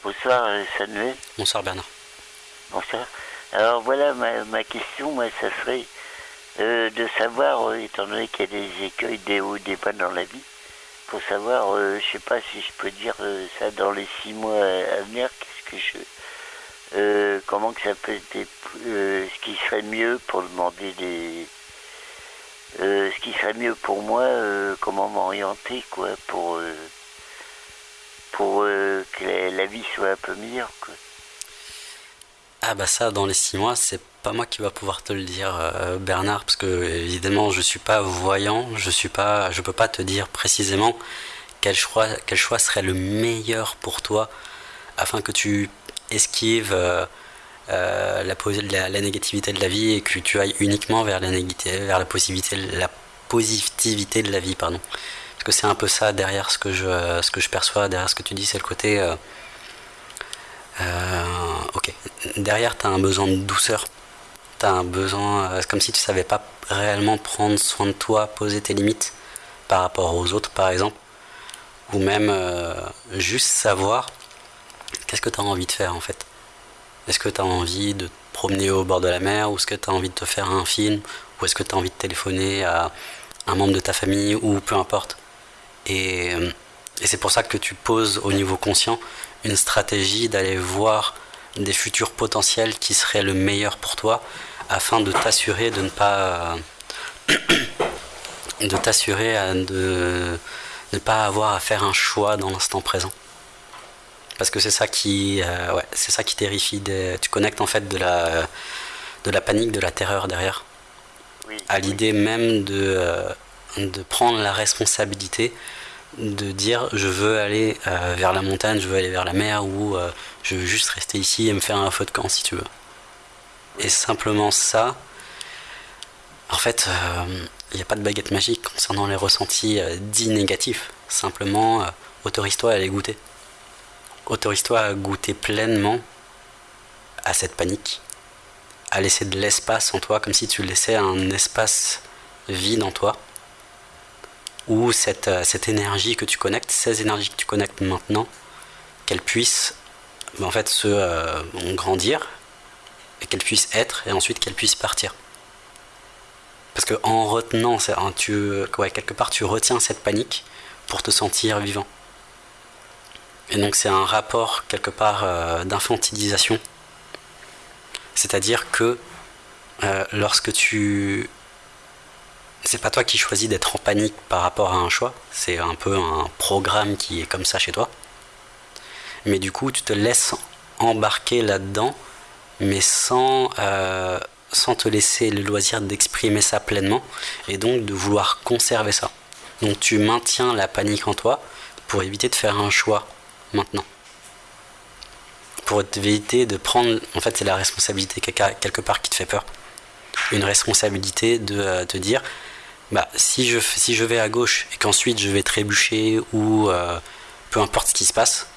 E: Bonsoir euh, Samuel.
B: Bonsoir Bernard.
E: Bonsoir. Alors voilà, ma, question, moi, ça serait euh, de savoir, euh, étant donné qu'il y a des écueils, des hauts, des bas dans la vie, pour savoir, je sais pas si je peux dire ça dans les six mois à venir, qu'est-ce que je... comment que ça peut être... ce qui serait mieux pour demander des euh, ce qui serait mieux pour moi, euh, comment m'orienter, quoi, pour, euh, pour que la, vie soit un peu meilleure, quoi.
B: Ah bah ça, dans les six mois, c'est pas moi qui va pouvoir te le dire, Bernard, parce que évidemment, je suis pas voyant, je suis pas, je peux pas te dire précisément quel choix, quel choix serait le meilleur pour toi, afin que tu esquives euh, la, la, négativité de la vie et que tu ailles uniquement vers la, vers la, positivité, la positivité de la vie. Pardon. Parce que c'est un peu ça derrière ce que, je, ce que je perçois, derrière ce que tu dis, c'est le côté... Euh, euh, ok, derrière tu as un besoin de douceur. Tu as un besoin... c'est comme si tu savais pas réellement prendre soin de toi, poser tes limites. par rapport aux autres, par exemple, ou même euh, juste savoir qu'est-ce que tu as envie de faire en fait. Est-ce que tu as envie de te promener au bord de la mer, ou est-ce que tu as envie de te faire un film, ou est-ce que tu as envie de téléphoner à un membre de ta famille, ou peu importe. Et, euh, et c'est pour ça que tu poses au niveau conscient une stratégie d'aller voir des futurs potentiels qui seraient le meilleur pour toi afin de t'assurer de ne pas de t'assurer de ne pas avoir à faire un choix dans l'instant présent parce que c'est ça qui euh, ouais, c'est ça qui terrifie tu connectes en fait de la de la panique de la terreur derrière à l'idée même de euh, de prendre la responsabilité de dire je veux aller euh, vers la montagne, je veux aller vers la mer ou je veux juste rester ici et me faire un feu de camp si tu veux. Et simplement ça, en fait, il n'y a pas de baguette magique concernant les ressentis dits négatifs. Simplement, autorise-toi à les goûter. Autorise-toi à goûter pleinement à cette panique, à laisser de l'espace en toi, comme si tu laissais un espace vide en toi ou cette, euh, cette énergie que tu connectes, ces énergies que tu connectes maintenant, qu'elles puissent ben, en fait se euh, grandir et qu'elles puissent être et ensuite qu'elles puissent partir. Parce que en retenant, tu, quelque part tu retiens cette panique pour te sentir vivant. Et donc c'est un rapport quelque part euh, d'infantilisation. C'est-à-dire que lorsque tu c'est pas toi qui choisis d'être en panique par rapport à un choix, c'est un peu un programme qui est comme ça chez toi. Mais du coup, tu te laisses embarquer là-dedans, mais sans, euh, sans te laisser le loisir d'exprimer ça pleinement, et donc de vouloir conserver ça. Donc tu maintiens la panique en toi pour éviter de faire un choix maintenant. Pour éviter de prendre, en fait c'est la responsabilité quelque part qui te fait peur. Une responsabilité de euh, te dire, bah, si, je, si je vais à gauche et qu'ensuite je vais trébucher ou euh, peu importe ce qui se passe,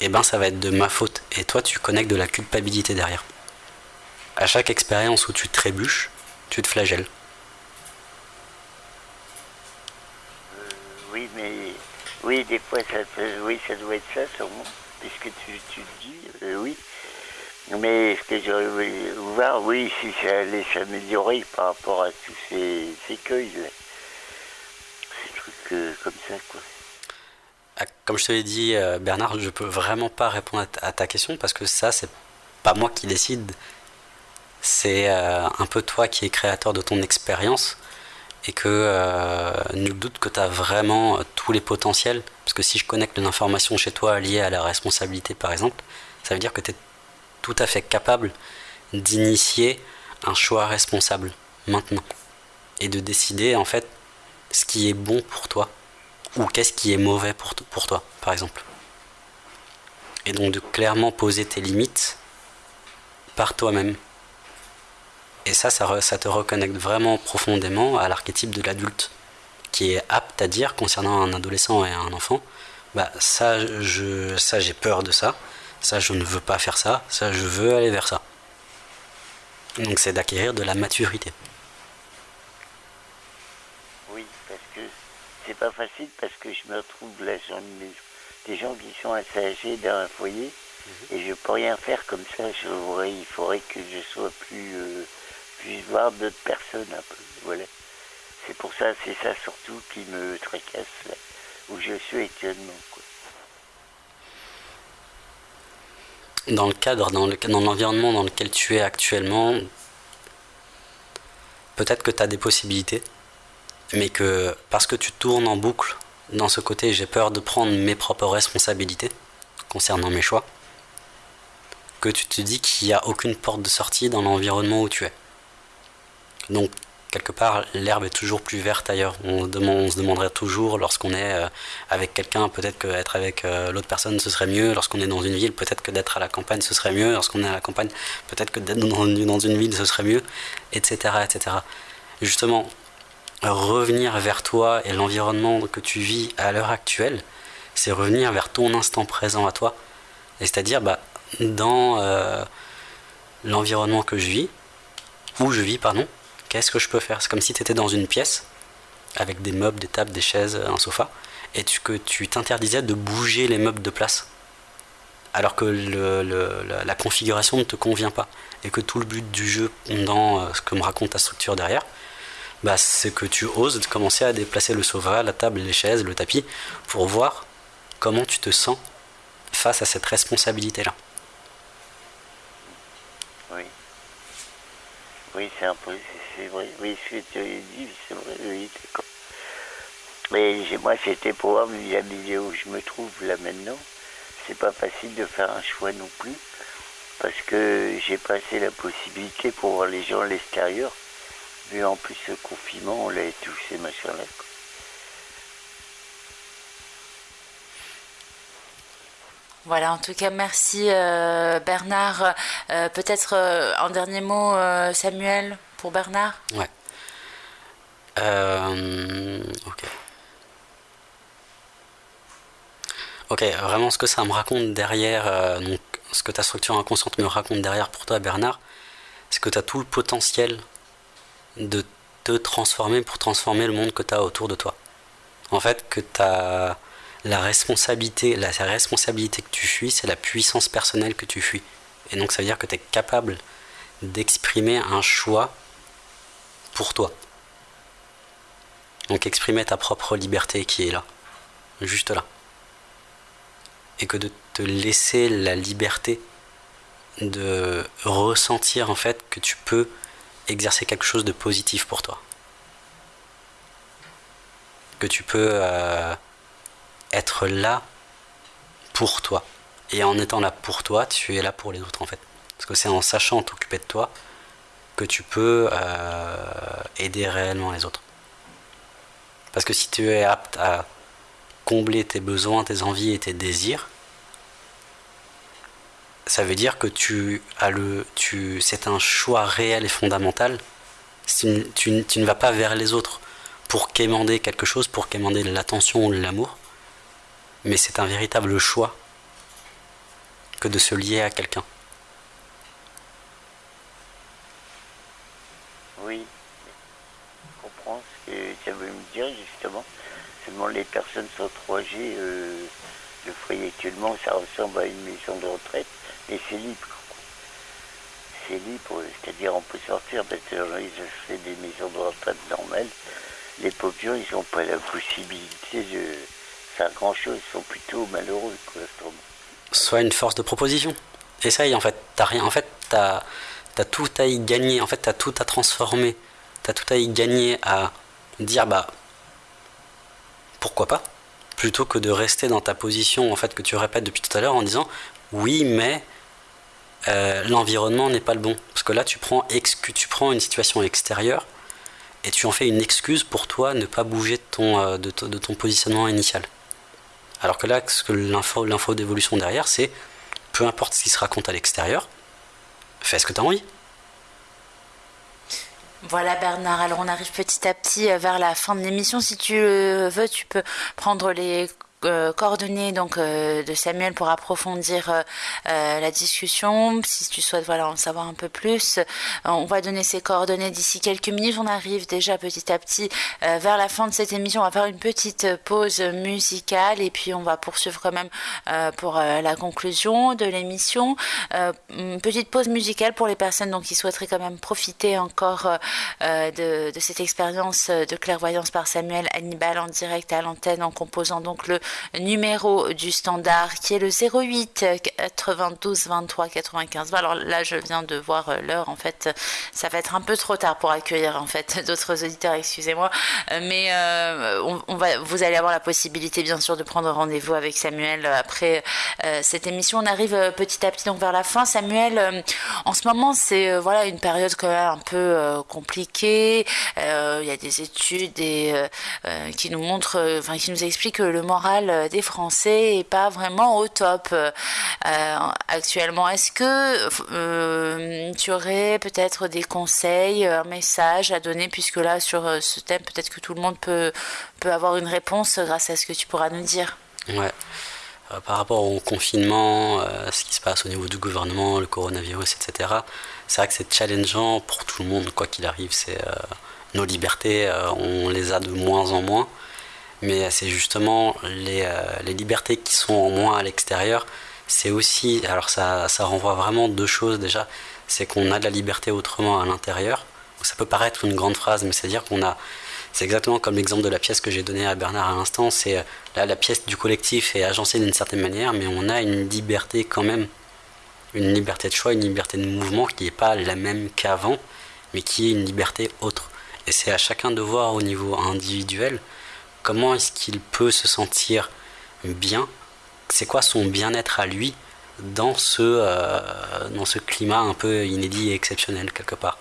B: eh ben ça va être de ma faute. Et toi, tu connectes de la culpabilité derrière. À chaque expérience où tu trébuches, tu te flagelles.
E: Euh, oui, mais oui, des fois, ça, oui, ça doit être ça, sûrement, puisque tu, tu dis, euh, oui. Mais ce que j'aurais voulu voir, oui, si ça allait s'améliorer par rapport à tous ces écueils, ces trucs euh, comme ça, quoi.
B: Ah, comme je te l'ai dit, euh, Bernard, je peux vraiment pas répondre à ta question parce que ça, c'est pas moi qui décide. C'est un peu toi qui es créateur de ton expérience et que nul doute que tu as vraiment tous les potentiels. Parce que si je connecte l'information chez toi liée à la responsabilité, par exemple, ça veut dire que tu es tout à fait capable d'initier un choix responsable maintenant. Et de décider en fait ce qui est bon pour toi ou qu'est-ce qui est mauvais pour, pour toi par exemple. Et donc de clairement poser tes limites par toi-même et ça, ça, ça te reconnecte vraiment profondément à l'archétype de l'adulte qui est apte à dire concernant un adolescent et un enfant bah ça je ça j'ai peur de ça ça je ne veux pas faire ça, ça je veux aller vers ça. Donc c'est d'acquérir de la maturité.
E: Oui, parce que c'est pas facile parce que je me retrouve là, j'en des gens qui sont assez âgés dans un foyer mhm. et je peux rien faire comme ça. Je il faudrait que je sois plus, euh, voir d'autres personnes un peu. Voilà. C'est pour ça, c'est ça surtout qui me tracasse là, où je suis actuellement.
B: Dans le cadre, dans l'environnement dans, dans lequel tu es actuellement, peut-être que tu as des possibilités, mais que parce que tu tournes en boucle dans ce côté, j'ai peur de prendre mes propres responsabilités concernant mes choix, que tu te dis qu'il n'y a aucune porte de sortie dans l'environnement où tu es. Donc quelque part, l'herbe est toujours plus verte ailleurs. On, se demanderait toujours, lorsqu'on est euh, avec quelqu'un, peut-être qu'être avec euh, l'autre personne, ce serait mieux. Lorsqu'on est dans une ville, peut-être que d'être à la campagne, ce serait mieux. Lorsqu'on est à la campagne, peut-être que d'être dans, une ville, ce serait mieux, etc., etc. justement, revenir vers toi et l'environnement que tu vis à l'heure actuelle, c'est revenir vers ton instant présent à toi. c'est-à-dire, bah, dans euh, l'environnement que je vis, où je vis, pardon, qu'est-ce que je peux faire? C'est comme si tu étais dans une pièce avec des meubles, des tables, des chaises, un sofa, et que tu t'interdisais de bouger les meubles de place, alors que la, configuration ne te convient pas, et que tout le but du jeu, dans euh, ce que me raconte ta structure derrière, bah, c'est que tu oses commencer à déplacer le sofa, la table, les chaises, le tapis, pour voir comment tu te sens face à cette responsabilité-là.
E: Oui. Oui, c'est un peu, c'est vrai. Oui, ce que tu as dit, c'est vrai, oui, d'accord. Mais moi, c'était pour voir milieu où je me trouve là maintenant. C'est pas facile de faire un choix non plus. Parce que j'ai passé la possibilité pour voir les gens à l'extérieur. Vu en plus ce confinement, on l'a touché, machin-là.
A: Voilà, en tout cas, merci euh, Bernard. Euh, peut-être euh, un dernier mot, Samuel, Bernard?
B: Ouais. ok. Ok, vraiment ce que ça me raconte derrière, donc ce que ta structure inconsciente me raconte derrière pour toi, Bernard, c'est que tu as tout le potentiel de te transformer pour transformer le monde que tu as autour de toi. En fait, que tu as la responsabilité, la responsabilité que tu fuis, c'est la puissance personnelle que tu fuis. Et donc ça veut dire que tu es capable d'exprimer un choix pour toi. Donc exprimer ta propre liberté qui est là, juste là. Et que de te laisser la liberté de ressentir en fait que tu peux exercer quelque chose de positif pour toi. Que tu peux euh, être là pour toi. Et en étant là pour toi, tu es là pour les autres en fait. Parce que c'est en sachant t'occuper de toi que tu peux euh, aider réellement les autres. Parce que si tu es apte à combler tes besoins, tes envies et tes désirs, ça veut dire que tu as le, tu, c'est un choix réel et fondamental. Tu, tu, tu, ne vas pas vers les autres pour quémander quelque chose, pour quémander l'attention ou l'amour mais c'est un véritable choix que de se lier à quelqu'un.
E: Oui, je comprends ce que tu veux me dire justement. Les personnes sont 3G, euh, le actuellement, ça ressemble à une maison de retraite, mais c'est libre. C'est libre, c'est-à-dire on peut sortir, parce que ils fait des maisons de retraite normales. Les pauvres ils n'ont pas la possibilité de faire grand-chose, ils sont plutôt malheureux, quoi,
B: Soit une force de proposition. Essaye, en fait. T'as rien. En fait, t'as as tout à y gagner. En fait, t'as tout à transformer. T'as tout à y gagner à dire, bah, pourquoi pas Plutôt que de rester dans ta position, en fait, que tu répètes depuis tout à l'heure en disant, oui, mais euh, l'environnement n'est pas le bon. Parce que là, tu prends, tu prends une situation extérieure et tu en fais une excuse pour toi ne pas bouger de ton, euh, de ton positionnement initial. Alors que là, l'info d'évolution derrière, c'est peu importe ce qui se raconte à l'extérieur, fais ce que tu as envie.
A: Voilà Bernard, alors on arrive petit à petit euh, vers la fin de l'émission. Si tu veux, tu peux prendre les euh, coordonnées donc euh, de Samuel pour approfondir euh, la discussion. Si tu souhaites voilà en savoir un peu plus, on va donner ses coordonnées d'ici quelques minutes. On arrive déjà petit à petit vers la fin de cette émission. On va faire une petite pause musicale et puis on va poursuivre quand même pour la conclusion de l'émission. petite pause musicale pour les personnes donc qui souhaiteraient quand même profiter encore de, de cette expérience de clairvoyance par Samuel Hannibal en direct à l'antenne en composant donc le numéro du standard qui est le 08 92 23 95. Alors là, je viens de voir euh, l'heure. En fait, ça va être un peu trop tard pour accueillir en fait d'autres auditeurs. Excusez-moi, euh, mais euh, on, va, vous allez avoir la possibilité, bien sûr, de prendre rendez-vous avec Samuel après cette émission. On arrive petit à petit donc vers la fin. Samuel, en ce moment, c'est voilà une période quand même un peu compliquée. Il y a des études et, qui nous montrent, enfin qui nous expliquent que le moral euh, des Français est pas vraiment au top euh, euh, actuellement. Est-ce que tu aurais peut-être des conseils, un message à donner, puisque là, sur ce thème, peut-être que tout le monde peut, peut avoir une réponse grâce à ce que tu pourras nous dire?
B: Ouais. par rapport au confinement, ce qui se passe au niveau du gouvernement, le coronavirus, etc., c'est vrai que c'est challengeant pour tout le monde, quoi qu'il arrive. C'est nos libertés, on les a de moins en moins, mais c'est justement les, les, libertés qui sont en moins à l'extérieur. C'est aussi, alors ça, ça renvoie vraiment deux choses déjà, c'est qu'on a de la liberté autrement à l'intérieur. Ça peut paraître une grande phrase, mais c'est-à-dire qu'on a c'est exactement comme l'exemple de la pièce que j'ai donnée à Bernard à l'instant. C'est euh, là la pièce du collectif est agencée d'une certaine manière, mais on a une liberté quand même, une liberté de choix, une liberté de mouvement qui n'est pas la même qu'avant, mais qui est une liberté autre. Et c'est à chacun de voir au niveau individuel comment est-ce qu'il peut se sentir bien, c'est quoi son bien-être à lui dans ce, euh, dans ce climat un peu inédit et exceptionnel quelque part?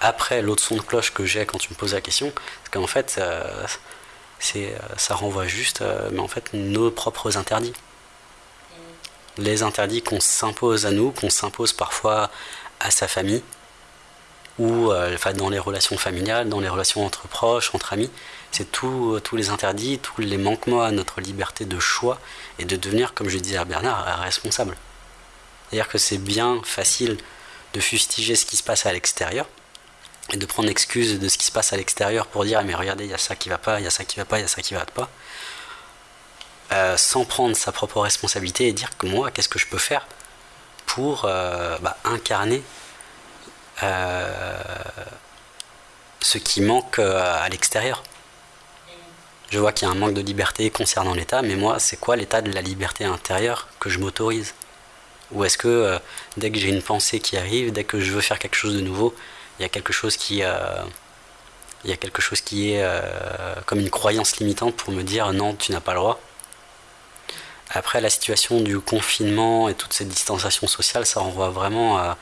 B: Après, l'autre son de cloche que j'ai quand tu me poses la question, c'est qu'en fait, euh, euh, ça renvoie juste mais en fait, nos propres interdits. Les interdits qu'on s'impose à nous, qu'on s'impose parfois à sa famille, ou dans les relations familiales, dans les relations entre proches, entre amis. C'est tous les interdits, tous les manquements à notre liberté de choix et de devenir, comme je disais à Bernard, responsable. C'est-à-dire que c'est bien facile de fustiger ce qui se passe à l'extérieur, et de prendre excuse de ce qui se passe à l'extérieur pour dire mais regardez il y a ça qui va pas, il y a ça qui va pas, il y a ça qui va pas, euh, sans prendre sa propre responsabilité et dire que moi qu'est-ce que je peux faire pour euh, bah, incarner euh, ce qui manque à l'extérieur. Je vois qu'il y a un manque de liberté concernant l'État, mais moi c'est quoi l'état de la liberté intérieure que je m'autorise Ou est-ce que dès que j'ai une pensée qui arrive, dès que je veux faire quelque chose de nouveau, il y a quelque chose qui, euh, il y a quelque chose qui est euh, comme une croyance limitante pour me dire non, tu n'as pas le droit. Après, la situation du confinement et toute cette distanciation sociale, ça renvoie vraiment à.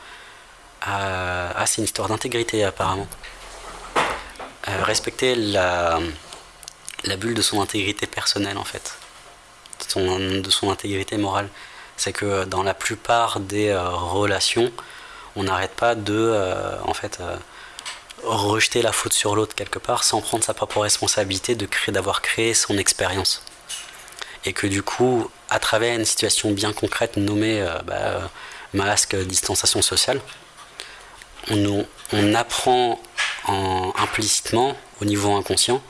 B: à, c'est une histoire d'intégrité apparemment. Euh, respecter la, la bulle de son intégrité personnelle en fait, de son, intégrité morale. C'est que dans la plupart des relations, on n'arrête pas de euh, en fait euh, rejeter la faute sur l'autre quelque part sans prendre sa propre responsabilité de d'avoir créé son expérience et que du coup à travers une situation bien concrète nommée euh, bah, masque distanciation sociale on apprend implicitement au niveau inconscient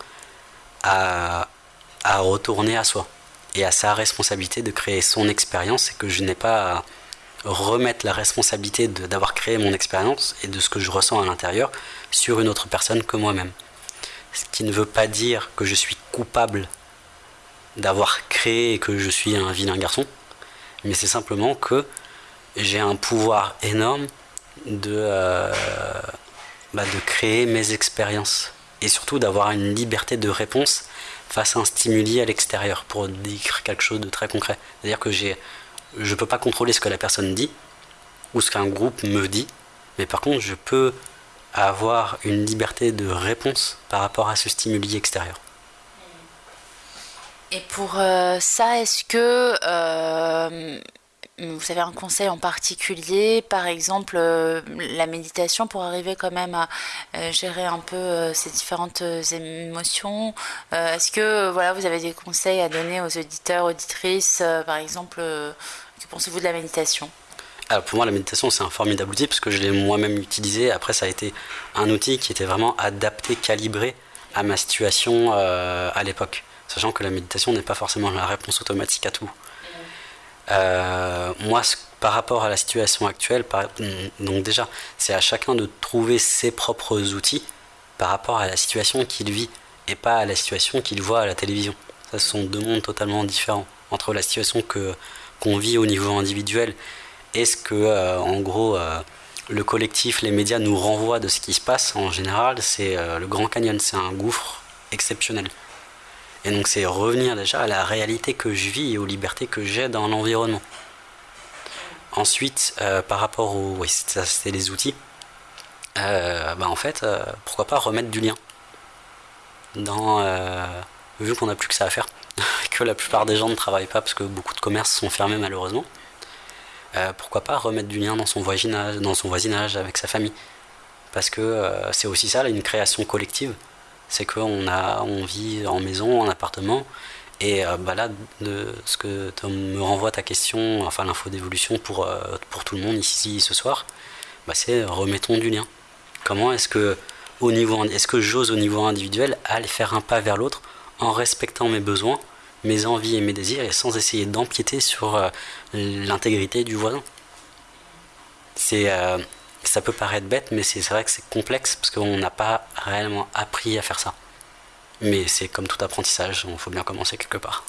B: à, retourner à soi et à sa responsabilité de créer son expérience et que je n'ai pas à, remettre la responsabilité d'avoir créé mon expérience et de ce que je ressens à l'intérieur sur une autre personne que moi-même. Ce qui ne veut pas dire que je suis coupable d'avoir créé et que je suis un vilain garçon, mais c'est simplement que j'ai un pouvoir énorme de, euh, bah, de créer mes expériences et surtout d'avoir une liberté de réponse face à un stimuli à l'extérieur pour dire quelque chose de très concret. C'est-à-dire que je ne peux pas contrôler ce que la personne dit ou ce qu'un groupe me dit, mais par contre, je peux avoir une liberté de réponse par rapport à ce stimuli extérieur.
A: Et pour euh, ça, est-ce que euh, vous avez un conseil en particulier, par exemple euh, la méditation pour arriver quand même à gérer un peu ces différentes émotions Est-ce que voilà, vous avez des conseils à donner aux auditeurs, auditrices, par exemple que pensez-vous de la méditation?
B: Alors pour moi, la méditation, c'est un formidable outil parce que je l'ai moi-même utilisé. Après, ça a été un outil qui était vraiment adapté, calibré à ma situation euh, à l'époque. Sachant que la méditation n'est pas forcément la réponse automatique à tout. Euh, moi, par rapport à la situation actuelle, donc déjà, c'est à chacun de trouver ses propres outils par rapport à la situation qu'il vit et pas à la situation qu'il voit à la télévision. Ça, ce sont deux mondes totalement différents. Entre la situation que qu'on vit au niveau individuel Est-ce que, euh, en gros, euh, le collectif, les médias nous renvoient de ce qui se passe En général, c'est le Grand Canyon, c'est un gouffre exceptionnel. Et donc, c'est revenir déjà à la réalité que je vis et aux libertés que j'ai dans l'environnement. Ensuite, par rapport aux. Oui, c'est les outils. bah en fait, pourquoi pas remettre du lien dans, vu qu'on n'a plus que ça à faire que la plupart des gens ne travaillent pas parce que beaucoup de commerces sont fermés malheureusement. Euh, pourquoi pas remettre du lien dans son voisinage, dans son voisinage avec sa famille? Parce que euh, c'est aussi ça, une création collective. C'est qu'on a, on vit en maison, en appartement, et euh, bah là, de, ce que me renvoie ta question, enfin l'info d'évolution pour, pour tout le monde ici ce soir, bah c'est remettons du lien. Comment est-ce que au niveau, est-ce que j'ose au niveau individuel aller faire un pas vers l'autre en respectant mes besoins, mes envies et mes désirs et sans essayer d'empiéter sur euh, l'intégrité du voisin? C'est, euh, ça peut paraître bête, mais c'est vrai que c'est complexe parce qu'on n'a pas réellement appris à faire ça. Mais c'est comme tout apprentissage, il faut bien commencer quelque part.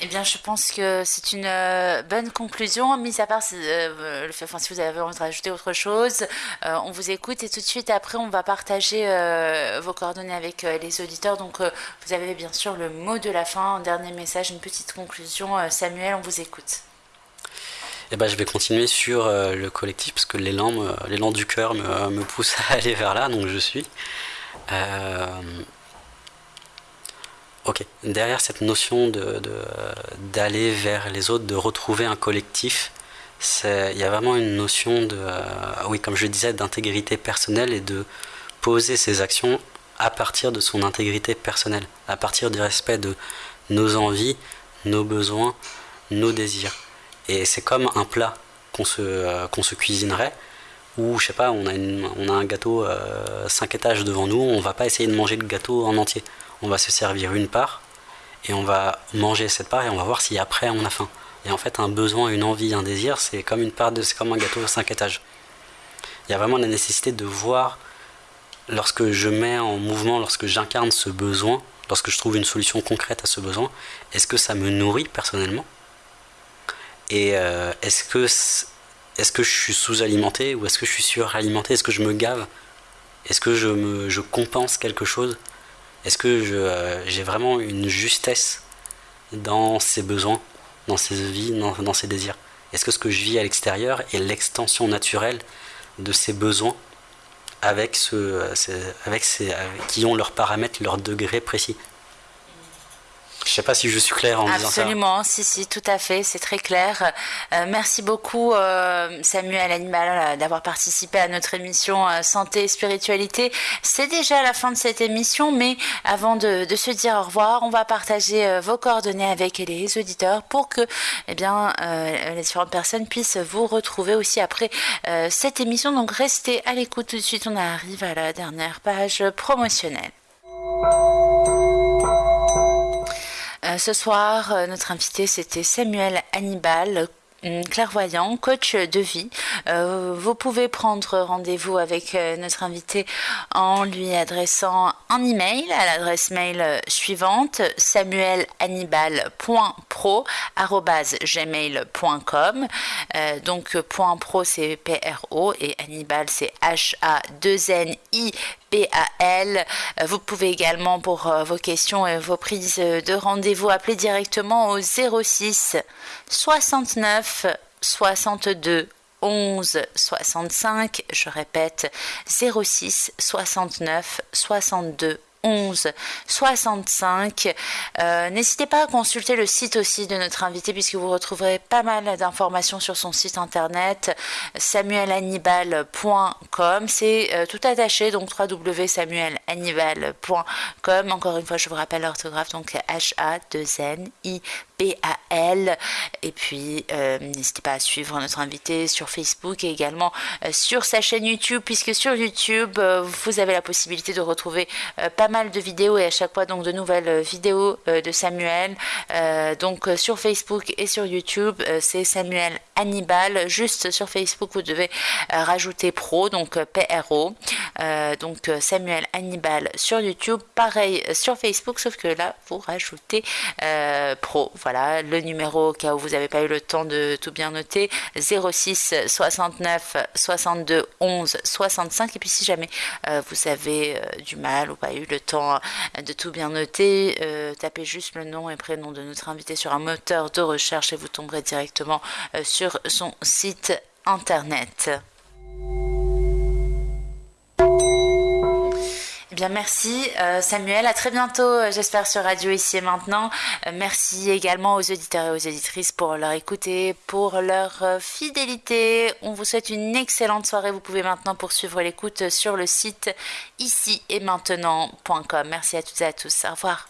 A: Eh bien, je pense que c'est une euh, bonne conclusion, mis à part euh, le fait, enfin, si vous avez envie de rajouter autre chose, euh, on vous écoute et tout de suite après, on va partager vos coordonnées avec les auditeurs. Donc, vous avez bien sûr le mot de la fin, un dernier message, une petite conclusion. Samuel, on vous écoute.
B: Eh ben, je vais continuer sur le collectif parce que l'élan, l'élan du cœur me, pousse à aller vers là, donc je suis. Ok. Derrière cette notion de, d'aller vers les autres, de retrouver un collectif, il y a vraiment une notion de, euh, oui, comme je disais, d'intégrité personnelle et de poser ses actions à partir de son intégrité personnelle, à partir du respect de nos envies, nos besoins, nos désirs. Et c'est comme un plat qu'on se, euh, qu'on se cuisinerait, où, je sais pas, on a, on a un gâteau 5 euh, étages devant nous, on va pas essayer de manger le gâteau en entier on va se servir une part et on va manger cette part et on va voir si après on a faim. Et en fait, un besoin, une envie, un désir, c'est comme une part de, c'est comme un gâteau de 5 étages. Il y a vraiment la nécessité de voir lorsque je mets en mouvement, lorsque j'incarne ce besoin, lorsque je trouve une solution concrète à ce besoin, est-ce que ça me nourrit personnellement Et euh, est-ce que est-ce que je suis sous-alimenté ou est-ce que je suis suralimenté? Est-ce que je me gave? Est-ce que je, me, compense quelque chose? Est-ce que euh, j'ai vraiment une justesse dans ses besoins, dans ses vies, dans, ses désirs? Est-ce que ce que je vis à l'extérieur est l'extension naturelle de ses besoins avec, ce, euh, avec ces, qui ont leurs paramètres, leurs degrés précis? Je ne sais pas si je suis clair en
A: disant
B: ça.
A: Absolument, si, si, tout à fait, c'est très clair. Euh, merci beaucoup euh, Samuel Animal euh, d'avoir participé à notre émission Santé et Spiritualité. C'est déjà la fin de cette émission, mais avant de, se dire au revoir, on va partager vos coordonnées avec les auditeurs pour que eh bien, les différentes personnes puissent vous retrouver aussi après cette émission. Donc restez à l'écoute tout de suite, on arrive à la dernière page promotionnelle. Euh, ce soir, euh, notre invité, c'était Samuel Hannibal, clairvoyant, coach de vie. Euh, vous pouvez prendre rendez-vous avec notre invité en lui adressant un email à l'adresse mail suivante samuelanibal.pro@gmail.com. donc point pro c'est P R O et Hannibal c'est H A 2 N I Euh, vous pouvez également pour euh, vos questions et vos prises de rendez-vous appeler directement au 06 69 62 11 65. Je répète 06 69 62 11 65. N'hésitez pas à consulter le site aussi de notre invité puisque vous retrouverez pas mal d'informations sur son site internet samuelannibal.com. C'est euh, tout attaché donc www.samuelannibal.com. Encore une fois, je vous rappelle l'orthographe donc H A 2 N I B-A-L. Et puis, euh, n'hésitez pas à suivre notre invité sur Facebook et également euh, sur sa chaîne YouTube, puisque sur YouTube, euh, vous avez la possibilité de retrouver pas mal de vidéos et à chaque fois donc de nouvelles vidéos de Samuel. donc sur Facebook et sur YouTube, c'est Samuel Hannibal. Juste sur Facebook, vous devez rajouter pro, donc PRO. donc Samuel Hannibal sur YouTube. Pareil sur Facebook, sauf que là, vous rajoutez pro. Voilà, le numéro au cas où vous n'avez pas eu le temps de tout bien noter, 06 69 62 11 65. Et puis si jamais euh, vous avez euh, du mal ou pas eu le temps euh, de tout bien noter, tapez juste le nom et prénom de notre invité sur un moteur de recherche et vous tomberez directement sur son site internet. Bien, merci euh, Samuel. À très bientôt, euh, j'espère, sur Radio Ici et Maintenant. Euh, merci également aux auditeurs et aux auditrices pour leur écoute et pour leur fidélité. On vous souhaite une excellente soirée. Vous pouvez maintenant poursuivre l'écoute sur le site ici et maintenant.com. Merci à toutes et à tous. Au revoir.